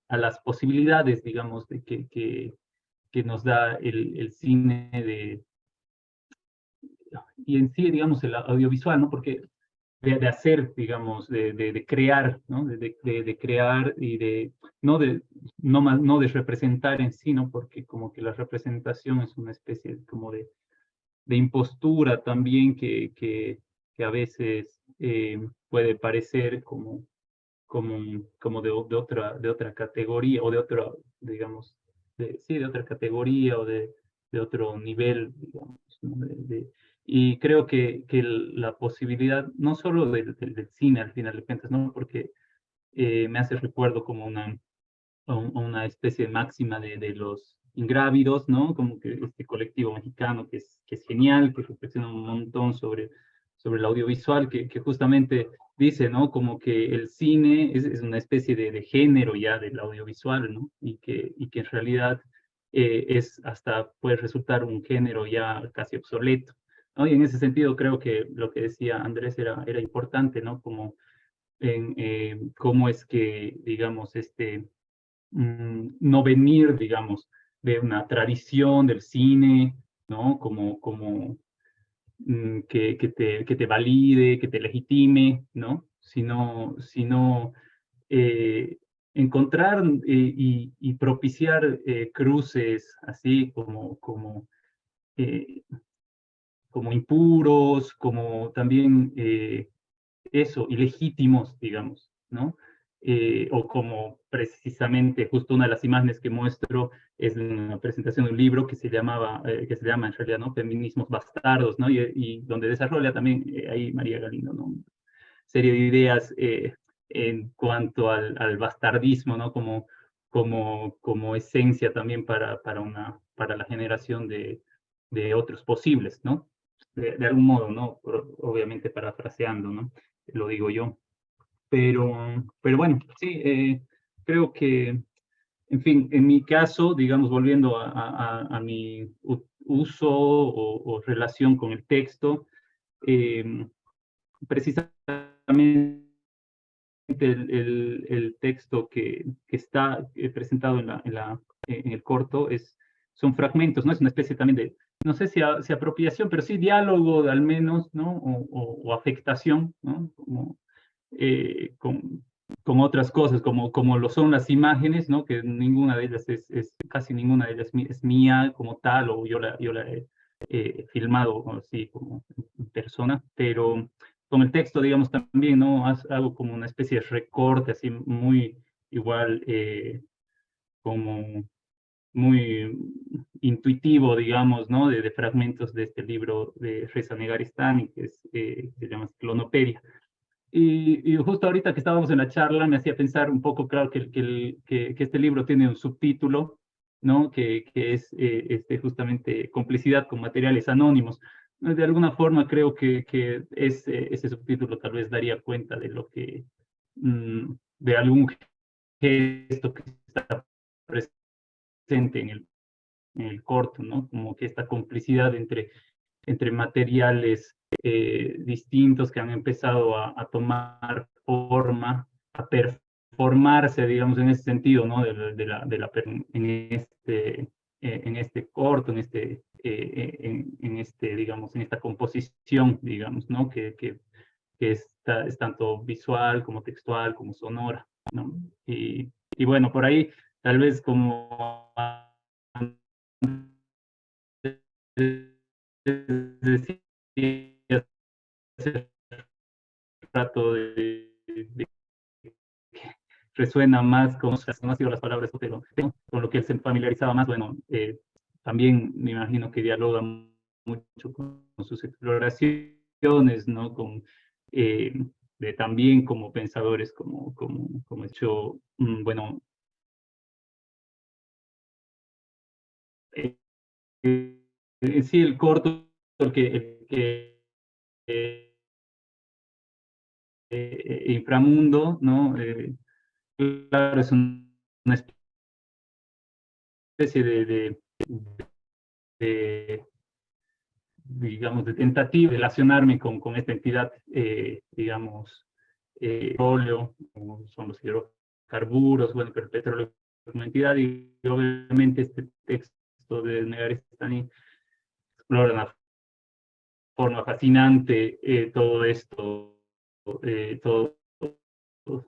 a las posibilidades, digamos, de que, que, que nos da el, el, cine de, y en sí, digamos, el audiovisual, ¿no? Porque de, de hacer, digamos, de, de, crear, ¿no? De, de, crear y de, no de, no, más, no de representar en sí, ¿no? Porque como que la representación es una especie como de, de impostura también que, que, que a veces eh, puede parecer como como, como de, de, otra, de otra categoría o de otra, digamos, sí, de otra categoría o de, de otro nivel, digamos, y creo que, que, la posibilidad, no solo del, del, cine al final de cuentas, ¿no? porque eh, me hace recuerdo como una, una especie de máxima de, de, los ingrávidos, ¿no? Como que este colectivo mexicano que es, que es genial, que reflexiona un montón sobre, sobre el audiovisual, que, que justamente dice, ¿no? Como que el cine es, una especie de, género ya del audiovisual, ¿no? Y que, y que en realidad eh, es hasta puede resultar un género ya casi obsoleto. ¿no? Y en ese sentido creo que lo que decía Andrés era, era importante, ¿no? Como en eh, cómo es que, digamos, este, mm, no venir, digamos, de una tradición del cine, ¿no? Como, como que, que, te, que te valide, que te legitime, ¿no? Sino, sino eh, encontrar eh, y, propiciar eh, cruces así como, como, como impuros, como también eso, ilegítimos, digamos, ¿no? O como precisamente, justo una de las imágenes que muestro es una presentación de un libro que se llamaba, eh, que se llama en realidad, ¿no? Feminismos bastardos, ¿no? Y, y donde desarrolla también eh, ahí María Galindo, ¿no? serie de ideas en cuanto al, al, bastardismo, ¿no? Como, como, como esencia también para, para, una, para la generación de, de otros posibles, ¿no? De, de algún modo, ¿no? Obviamente parafraseando, ¿no? Lo digo yo. Pero, pero bueno, sí, eh, creo que, en fin, en mi caso, digamos, volviendo a, a, a mi uso o, o, relación con el texto, eh, precisamente el, el, el, texto que, que está eh, presentado en, la, en, la, en el corto es, son fragmentos, ¿no? Es una especie también de, no sé si, a, si apropiación, pero sí diálogo al menos, ¿no? O, o, o afectación, ¿no? Como, eh, con, con, otras cosas, como, como lo son las imágenes, ¿no? que ninguna de ellas es, es casi ninguna de ellas es mía como tal, o yo la, yo la he eh, filmado así como persona, pero con el texto, digamos, también, ¿no? Hago como una especie de recorte, así muy igual, eh, como muy intuitivo, digamos, ¿no? De, de, fragmentos de este libro de Reza Negaristani, que es, eh, se llama Clonopedia. Y, y, justo ahorita que estábamos en la charla me hacía pensar un poco, claro, que, que, que, que este libro tiene un subtítulo, ¿no? Que, es eh, este, justamente complicidad con materiales anónimos. De alguna forma creo que, que ese, ese subtítulo tal vez daría cuenta de lo que, mmm, de algún gesto que está presente en el, en el corto, ¿no? Como que esta complicidad entre, entre materiales eh, distintos que han empezado a, tomar forma, a performarse, digamos, en ese sentido, ¿no? De, la, de la, en, este, eh, en este corto, en este, eh, en, este, digamos, en esta composición, digamos, ¿no? Que, que, es tanto visual como textual, como sonora, ¿no? Y, y bueno, por ahí, tal vez como decir, ese rato de, que resuena más con, no sido las palabras, pero con lo que él se familiarizaba más, bueno, eh, también me imagino que dialoga mucho con, sus exploraciones, ¿no? Con, eh, también como pensadores, como, como, como hecho, mm, bueno, eh, eh, sí, el corto, el que, eh, eh, inframundo, ¿no? Claro, es un, una especie de, de, de, digamos, de tentativa de relacionarme con, con esta entidad, digamos, petróleo, son los hidrocarburos, bueno, pero el petróleo como entidad, y obviamente este texto de Negarestani explora una forma fascinante eh, todo esto eh, todo,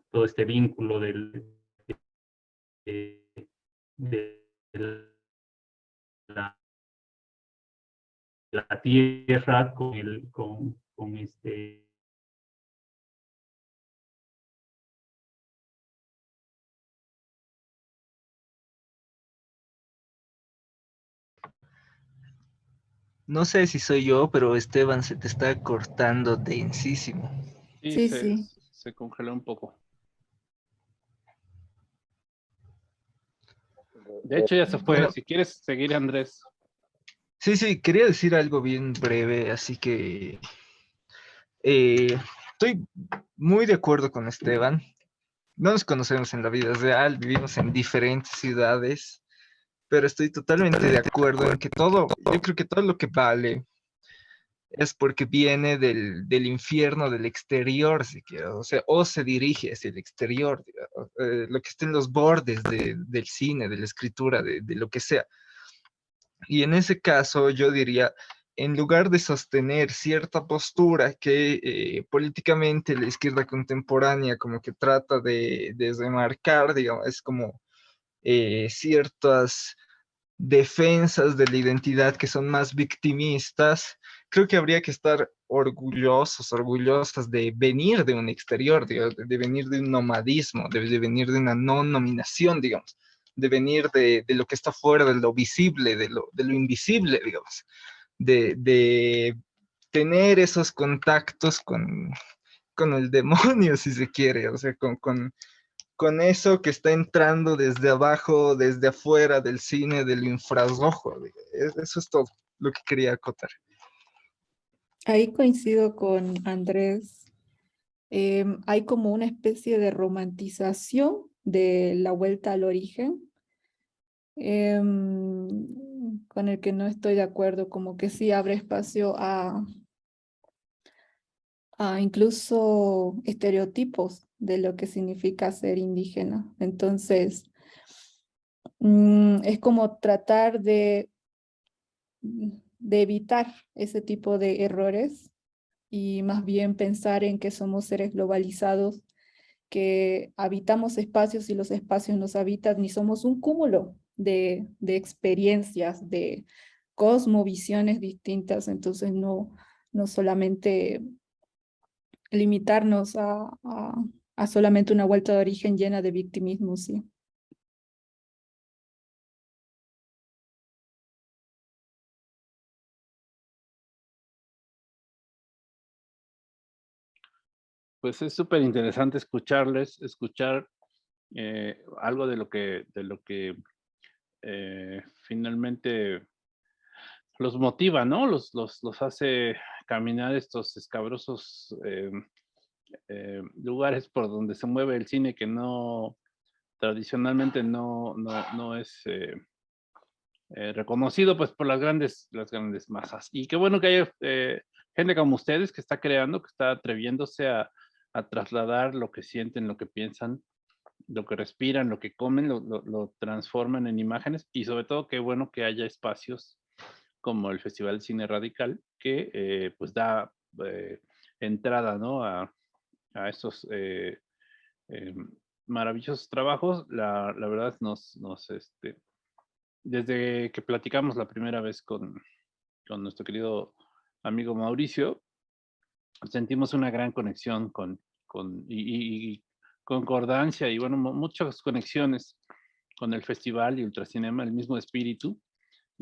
todo este vínculo del, de, de la, la, tierra con, el, con, con este No sé si soy yo, pero Esteban se te está cortando densísimo. Sí, sí. Se, congeló un poco. De hecho, ya se fue. si quieres seguir, Andrés. Sí, sí, quería decir algo bien breve, así que eh, estoy muy de acuerdo con Esteban. No nos conocemos en la vida real, vivimos en diferentes ciudades pero estoy totalmente de acuerdo en que todo, yo creo que todo lo que vale es porque viene del, del infierno del exterior, si o sea, o se dirige hacia el exterior, eh, lo que está en los bordes de, del cine, de la escritura, de, de, lo que sea. Y en ese caso yo diría, en lugar de sostener cierta postura que eh, políticamente la izquierda contemporánea como que trata de, de remarcar, digamos, es como eh, ciertas defensas de la identidad que son más victimistas, creo que habría que estar orgullosos, orgullosas de venir de un exterior, de, venir de un nomadismo, de, venir de una no nominación, digamos, de venir de, lo que está fuera, de lo visible, de lo, de lo invisible, digamos, de, tener esos contactos con, con el demonio, si se quiere, o sea, con, con eso que está entrando desde abajo, desde afuera del cine, del infrarrojo. Eso es todo lo que quería acotar. Ahí coincido con Andrés. Em, hay como una especie de romantización de la vuelta al origen, em, con el que no estoy de acuerdo, como que sí abre espacio a, a incluso estereotipos de lo que significa ser indígena. Entonces, mm, es como tratar de, de evitar ese tipo de errores y más bien pensar en que somos seres globalizados, que habitamos espacios y los espacios nos habitan y somos un cúmulo de, de experiencias, de cosmovisiones distintas, entonces no, no solamente limitarnos a, a solamente una vuelta de origen llena de victimismo, sí. Pues es súper interesante escucharles, escuchar eh, algo de lo que, de lo que eh, finalmente los motiva, ¿no? Los, los, los, hace caminar estos escabrosos eh, eh, lugares por donde se mueve el cine que no tradicionalmente no, no, no es eh, eh, reconocido pues por las grandes, las grandes masas. Y qué bueno que haya gente como ustedes que está creando, que está atreviéndose a, a, trasladar lo que sienten, lo que piensan, lo que respiran, lo que comen, lo, lo, lo transforman en imágenes y sobre todo qué bueno que haya espacios como el Festival Cine Radical que pues da entrada ¿no? a, a estos eh, eh, maravillosos trabajos. La, la, verdad nos, nos, este, desde que platicamos la primera vez con, con nuestro querido amigo Mauricio, sentimos una gran conexión con, con y, concordancia y bueno, muchas conexiones con el festival y Ultracinema, el mismo espíritu.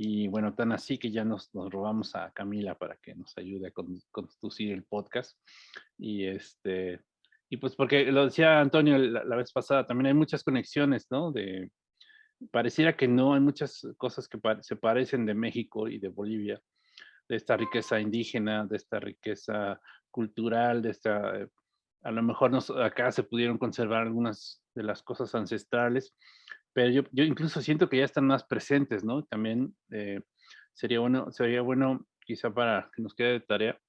Y bueno, tan así que ya nos, nos robamos a Camila para que nos ayude a conducir el podcast. Y este, y pues porque lo decía Antonio la, vez pasada, también hay muchas conexiones, ¿no? De, pareciera que no, hay muchas cosas que se parecen de México y de Bolivia, de esta riqueza indígena, de esta riqueza cultural, de esta, a lo mejor nos, acá se pudieron conservar algunas de las cosas ancestrales, pero yo, yo incluso siento que ya están más presentes, ¿no? También eh, sería, bueno, sería bueno, quizá para que nos quede de tarea,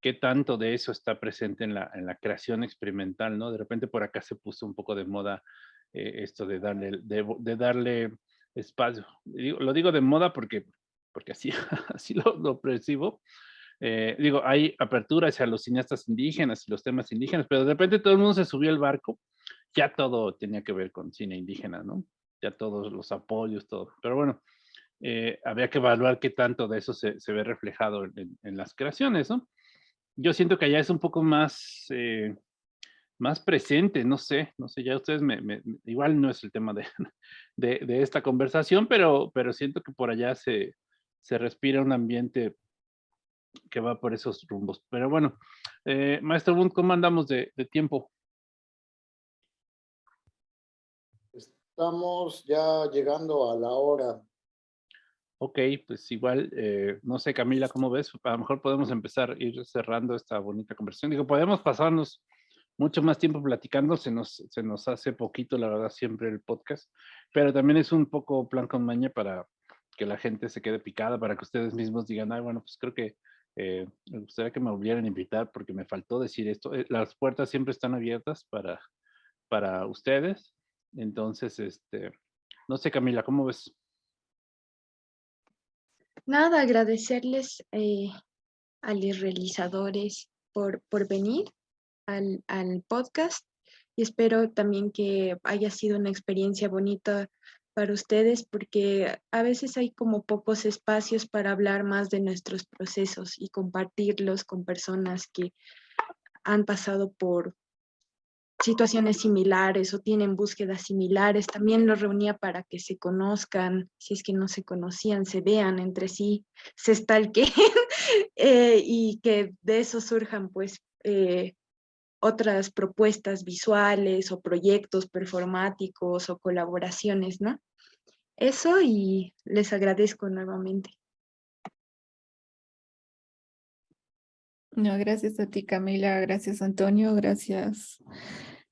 qué tanto de eso está presente en la, en la creación experimental, ¿no? De repente por acá se puso un poco de moda eh, esto de darle, de, darle espacio. lo digo de moda porque, porque así, así lo, percibo. Eh, digo, hay apertura hacia los cineastas indígenas y los temas indígenas, pero de repente todo el mundo se subió al barco, ya todo tenía que ver con cine indígena, ¿no? Ya todos los apoyos, todo. Pero bueno, eh, que evaluar qué tanto de eso se, se ve reflejado en, en, las creaciones, ¿no? Yo siento que allá es un poco más, eh, más presente, no sé, no sé, ya ustedes me, igual no es el tema de, de, de, esta conversación, pero, pero siento que por allá se, se respira un ambiente que va por esos rumbos. Pero bueno, eh, Maestro Bund, ¿cómo andamos de, tiempo? Estamos ya llegando a la hora. Ok, pues igual, eh, no sé Camila, ¿cómo ves? A lo mejor podemos empezar ir cerrando esta bonita conversación. Digo, podemos pasarnos mucho más tiempo platicando, se nos, se nos hace poquito, la verdad, siempre el podcast, pero también es un poco plan con maña para que la gente se quede picada, para que ustedes mismos digan, ay, bueno, pues creo que eh, me gustaría que me volvieran a invitar porque me faltó decir esto. Eh, las puertas siempre están abiertas para, para ustedes. Entonces, este, no sé, Camila, ¿cómo ves? Nada, agradecerles eh, a los realizadores por, por venir al, al podcast y espero también que haya sido una experiencia bonita para ustedes porque a veces hay como pocos espacios para hablar más de nuestros procesos y compartirlos con personas que han pasado por situaciones similares o tienen búsquedas similares. También los reunía para que se conozcan, si es que no se conocían, se vean entre sí, se stalkeen eh, y que de eso surjan pues eh, otras propuestas visuales o proyectos performáticos o colaboraciones, ¿no? Eso y les agradezco nuevamente. No, gracias a ti Camila, gracias Antonio, gracias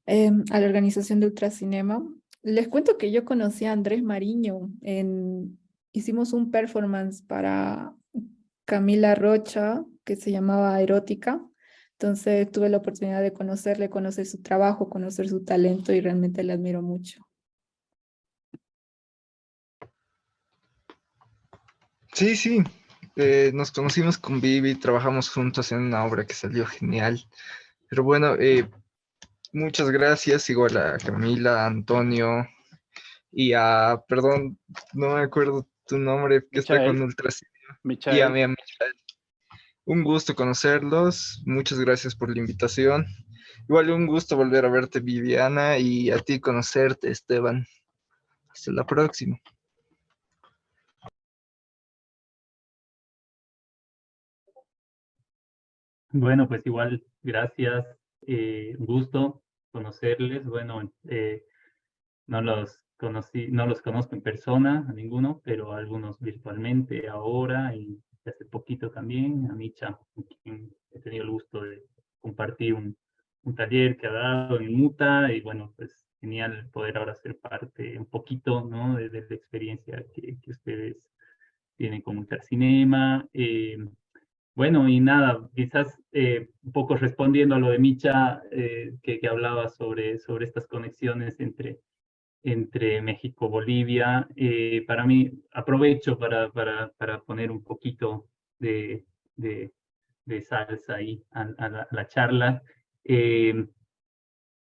em, a la organización de Ultracinema. Les cuento que yo conocí a Andrés Mariño, en, hicimos un performance para Camila Rocha que se llamaba Erótica, entonces tuve la oportunidad de conocerle, conocer su trabajo, conocer su talento y realmente le admiro mucho. Sí, sí, eh, nos conocimos con Vivi, trabajamos juntos en una obra que salió genial. Pero bueno, eh, muchas gracias, igual a Camila, a Antonio y a, perdón, no me acuerdo tu nombre, que está con Ultracinema. Y a mi Michael. Un gusto conocerlos. Muchas gracias por la invitación. Igual un gusto volver a verte, Viviana, y a ti conocerte, Esteban. Hasta la próxima. Bueno, pues igual, gracias. Eh, gusto conocerles. Bueno, eh, no los conocí, no los conozco en persona a ninguno, pero algunos virtualmente ahora y hace poquito también, a Micha, con quien he tenido el gusto de compartir un, taller que ha dado en Muta, y bueno, pues genial poder ahora ser parte un poquito, ¿no? De, la experiencia que, que, ustedes tienen con Ultracinema. Eh, bueno, y nada, quizás eh, un poco respondiendo a lo de Micha, eh, que, que, hablaba sobre, sobre estas conexiones entre entre México, Bolivia. Eh, para mí, aprovecho para, para, para, poner un poquito de, de, de salsa ahí a, la, charla, eh,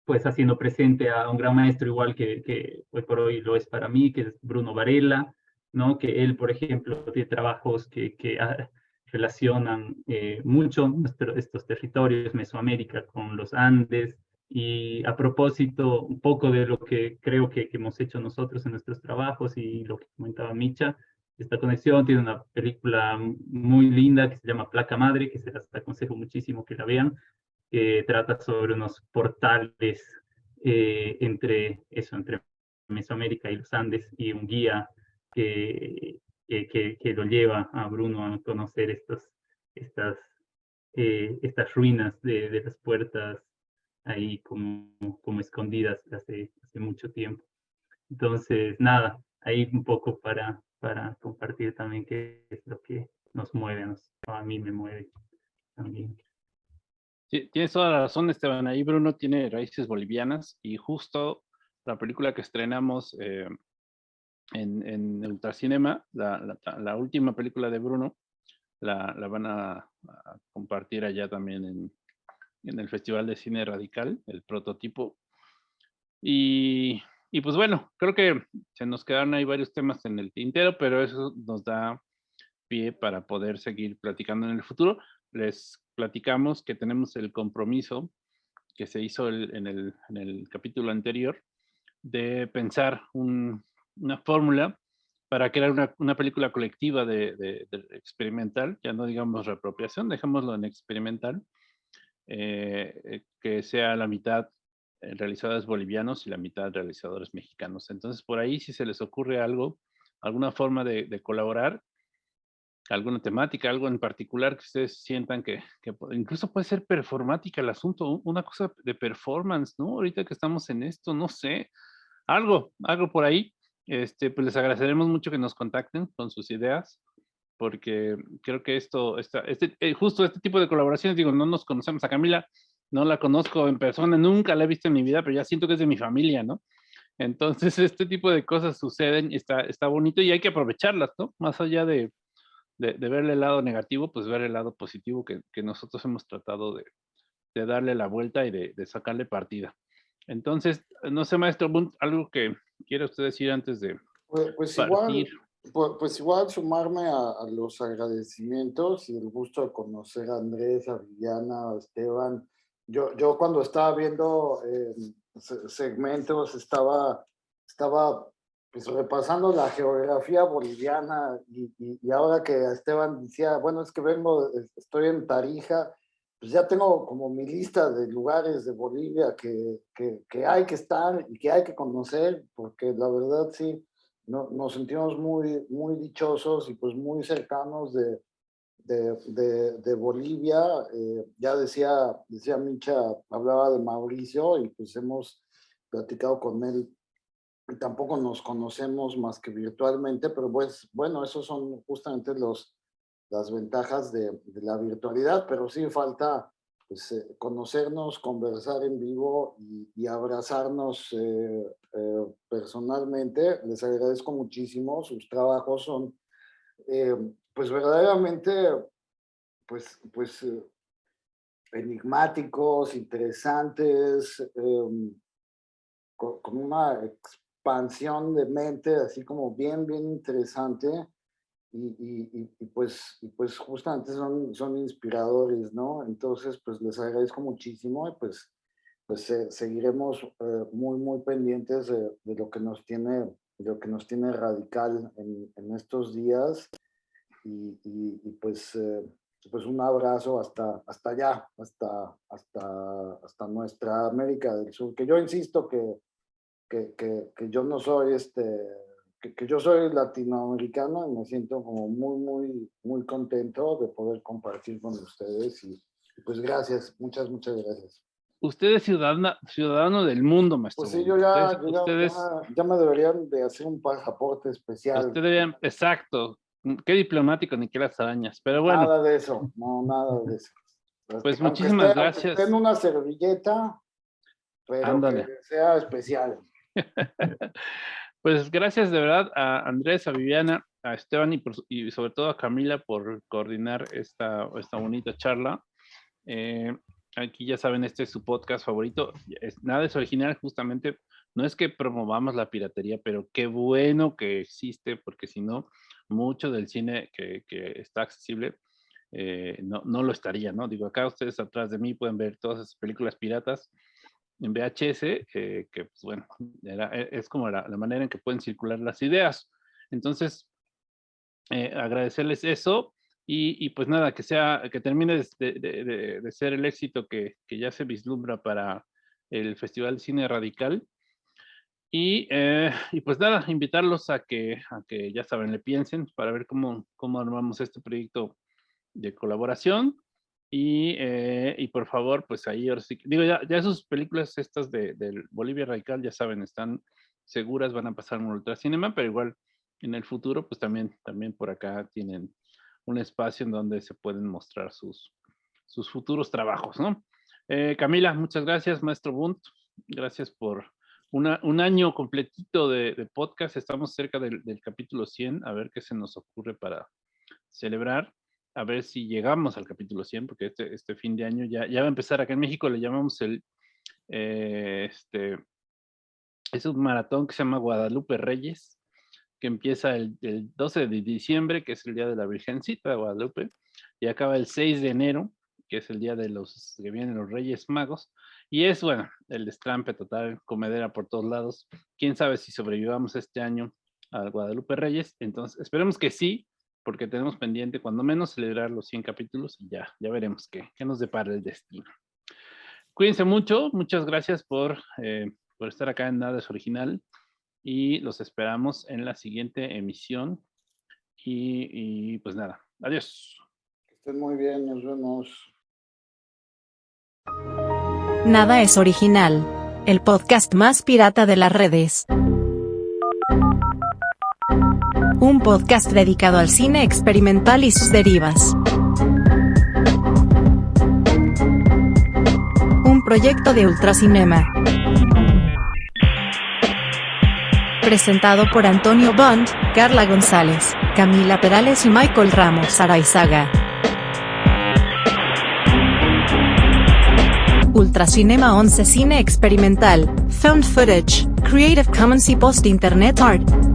pues haciendo presente a un gran maestro igual que, que hoy por hoy lo es para mí, que es Bruno Varela, ¿no? que él, por ejemplo, tiene trabajos que, que ah, relacionan eh, mucho estos territorios, Mesoamérica con los Andes, y a propósito, un poco de lo que creo que, hemos hecho nosotros en nuestros trabajos y lo que comentaba Micha, esta conexión tiene una película muy linda que se llama Placa Madre, que se las aconsejo muchísimo que la vean, que trata sobre unos portales eh, entre eso, entre Mesoamérica y los Andes, y un guía que, que, que lo lleva a Bruno a conocer estos, estas, eh, estas ruinas de, de las puertas ahí como, como escondidas hace, hace mucho tiempo. Entonces, nada, ahí un poco para, para compartir también qué es lo que nos mueve, a mí me mueve también. Sí, tienes toda la razón, Esteban. Ahí Bruno tiene raíces bolivianas y justo la película que estrenamos eh, en, en Ultracinema, la, la, última película de Bruno, la, la van a, a, compartir allá también en, en el Festival de Cine Radical, el prototipo. Y, y, pues bueno, creo que se nos quedaron ahí varios temas en el tintero, pero eso nos da pie para poder seguir platicando en el futuro. Les platicamos que tenemos el compromiso que se hizo en, el, en, el, capítulo anterior de pensar una fórmula para crear una, una película colectiva de, experimental, ya no digamos reapropiación, dejémoslo en experimental, eh, que sea la mitad realizadores bolivianos y la mitad realizadores mexicanos. Entonces, por ahí si se les ocurre algo, alguna forma de, de colaborar, alguna temática, algo en particular que ustedes sientan que, que, incluso puede ser performática el asunto, una cosa de performance, ¿no? Ahorita que estamos en esto, no sé, algo, algo por ahí. Este, pues les agradeceremos mucho que nos contacten con sus ideas, porque creo que esto, este, eh, justo este tipo de colaboraciones, digo, no nos conocemos a Camila, no la conozco en persona, nunca la he visto en mi vida, pero ya siento que es de mi familia, ¿no? Entonces, este tipo de cosas suceden está, está bonito y hay que aprovecharlas, ¿no? Más allá de, de, de ver el lado negativo, pues ver el lado positivo que, nosotros hemos tratado de, darle la vuelta y de, sacarle partida. Entonces, no sé, maestro algo que quiera usted decir antes de pues, pues partir. Igual, pues, pues, igual sumarme a, a, los agradecimientos y el gusto de conocer a Andrés, a Viviana, a Esteban. Yo, yo cuando estaba viendo eh, segmentos estaba, estaba pues repasando la geografía boliviana y, y, y, ahora que Esteban decía, bueno, es que vengo, estoy en Tarija, pues ya tengo como mi lista de lugares de Bolivia que, que, que hay que estar y que hay que conocer, porque la verdad sí, no, nos sentimos muy, muy dichosos y pues muy cercanos de, de, de, de Bolivia. Eh, ya decía, decía Micha, hablaba de Mauricio y pues hemos platicado con él tampoco nos conocemos más que virtualmente, pero pues bueno, esos son justamente los, las ventajas de, la virtualidad, pero sí falta pues, eh, conocernos, conversar en vivo y, abrazarnos eh, eh, personalmente. Les agradezco muchísimo, sus trabajos son pues verdaderamente pues, pues enigmáticos, interesantes, em, con una expansión de mente así como bien, bien interesante y, y, y, pues, y pues justamente son, son inspiradores, ¿no? Entonces, pues les agradezco muchísimo y pues, pues eh, seguiremos eh, muy, muy pendientes de, de, lo que nos tiene, de lo que nos tiene radical en, en estos días y, y pues, eh, pues un abrazo hasta, hasta allá, hasta, hasta, hasta nuestra América del Sur, que yo insisto que que, que, que yo no soy este, que, que, yo soy latinoamericano y me siento como muy, muy, muy contento de poder compartir con ustedes y, y pues gracias, muchas, muchas gracias. Usted es ciudadano, ciudadano del mundo, maestro. Pues sí, yo ya, ustedes, yo ustedes, ya, ya, me deberían de hacer un pasaporte especial. Usted deberían, exacto. Qué diplomático, ni qué las arañas, pero bueno. Nada de eso, no, nada de eso. Pues Aunque muchísimas esté, gracias. En una servilleta, pero Ándale. que sea especial. pues gracias de verdad a Andrés, a Viviana, a Esteban y, por, y sobre todo a Camila por coordinar esta, esta bonita charla. Eh, aquí ya saben, este es su podcast favorito. Es, nada es original, justamente. No es que promovamos la piratería, pero qué bueno que existe, porque si no, mucho del cine que, que está accesible eh, no, no, lo estaría, ¿no? Digo, acá ustedes atrás de mí pueden ver todas esas películas piratas en VHS, eh, que pues bueno, e, es como la, manera en que pueden circular las ideas. Entonces, eh, agradecerles eso y, y, pues nada, que sea, que termine de, de, ser el éxito que, que, ya se vislumbra para el Festival Cine Radical. Y, eh, y, pues nada, invitarlos a que, a que, ya saben, le piensen para ver cómo, cómo armamos este proyecto de colaboración. Y, eh, y, por favor, pues ahí digo, ya, ya sus películas estas de, de, Bolivia Radical, ya saben, están seguras, van a pasar en Ultracinema, pero igual en el futuro, pues también, también por acá tienen un espacio en donde se pueden mostrar sus, sus futuros trabajos, ¿no? Eh, Camila, muchas gracias, maestro Bunt, gracias por una, un año completito de, de podcast, estamos cerca del, del capítulo 100, a ver qué se nos ocurre para celebrar a ver si llegamos al capítulo 100, porque este, este fin de año ya, va a empezar. Acá en México le llamamos el, eh, este, es un maratón que se llama Guadalupe Reyes, que empieza el, el, 12 de diciembre, que es el día de la Virgencita de Guadalupe, y acaba el 6 de enero, que es el día de los que vienen los Reyes Magos, y es, bueno, el destrampe total, comedera por todos lados. Quién sabe si sobrevivamos este año a Guadalupe Reyes. Entonces, esperemos que sí, porque tenemos pendiente cuando menos celebrar los 100 capítulos y ya, ya veremos qué, qué nos depara el destino. Cuídense mucho, muchas gracias por, eh, por estar acá en Nada es Original y los esperamos en la siguiente emisión. Y, y pues nada, adiós. Que estén muy bien, nos vemos. Nada es original. El podcast más pirata de las redes. Un podcast dedicado al cine experimental y sus derivas. Un proyecto de Ultracinema. Presentado por Antonio Bond, Carla González, Camila Perales y Michael Ramos Araizaga. Ultracinema 11 Cine Experimental, Found Footage, Creative Commons y Post Internet Art.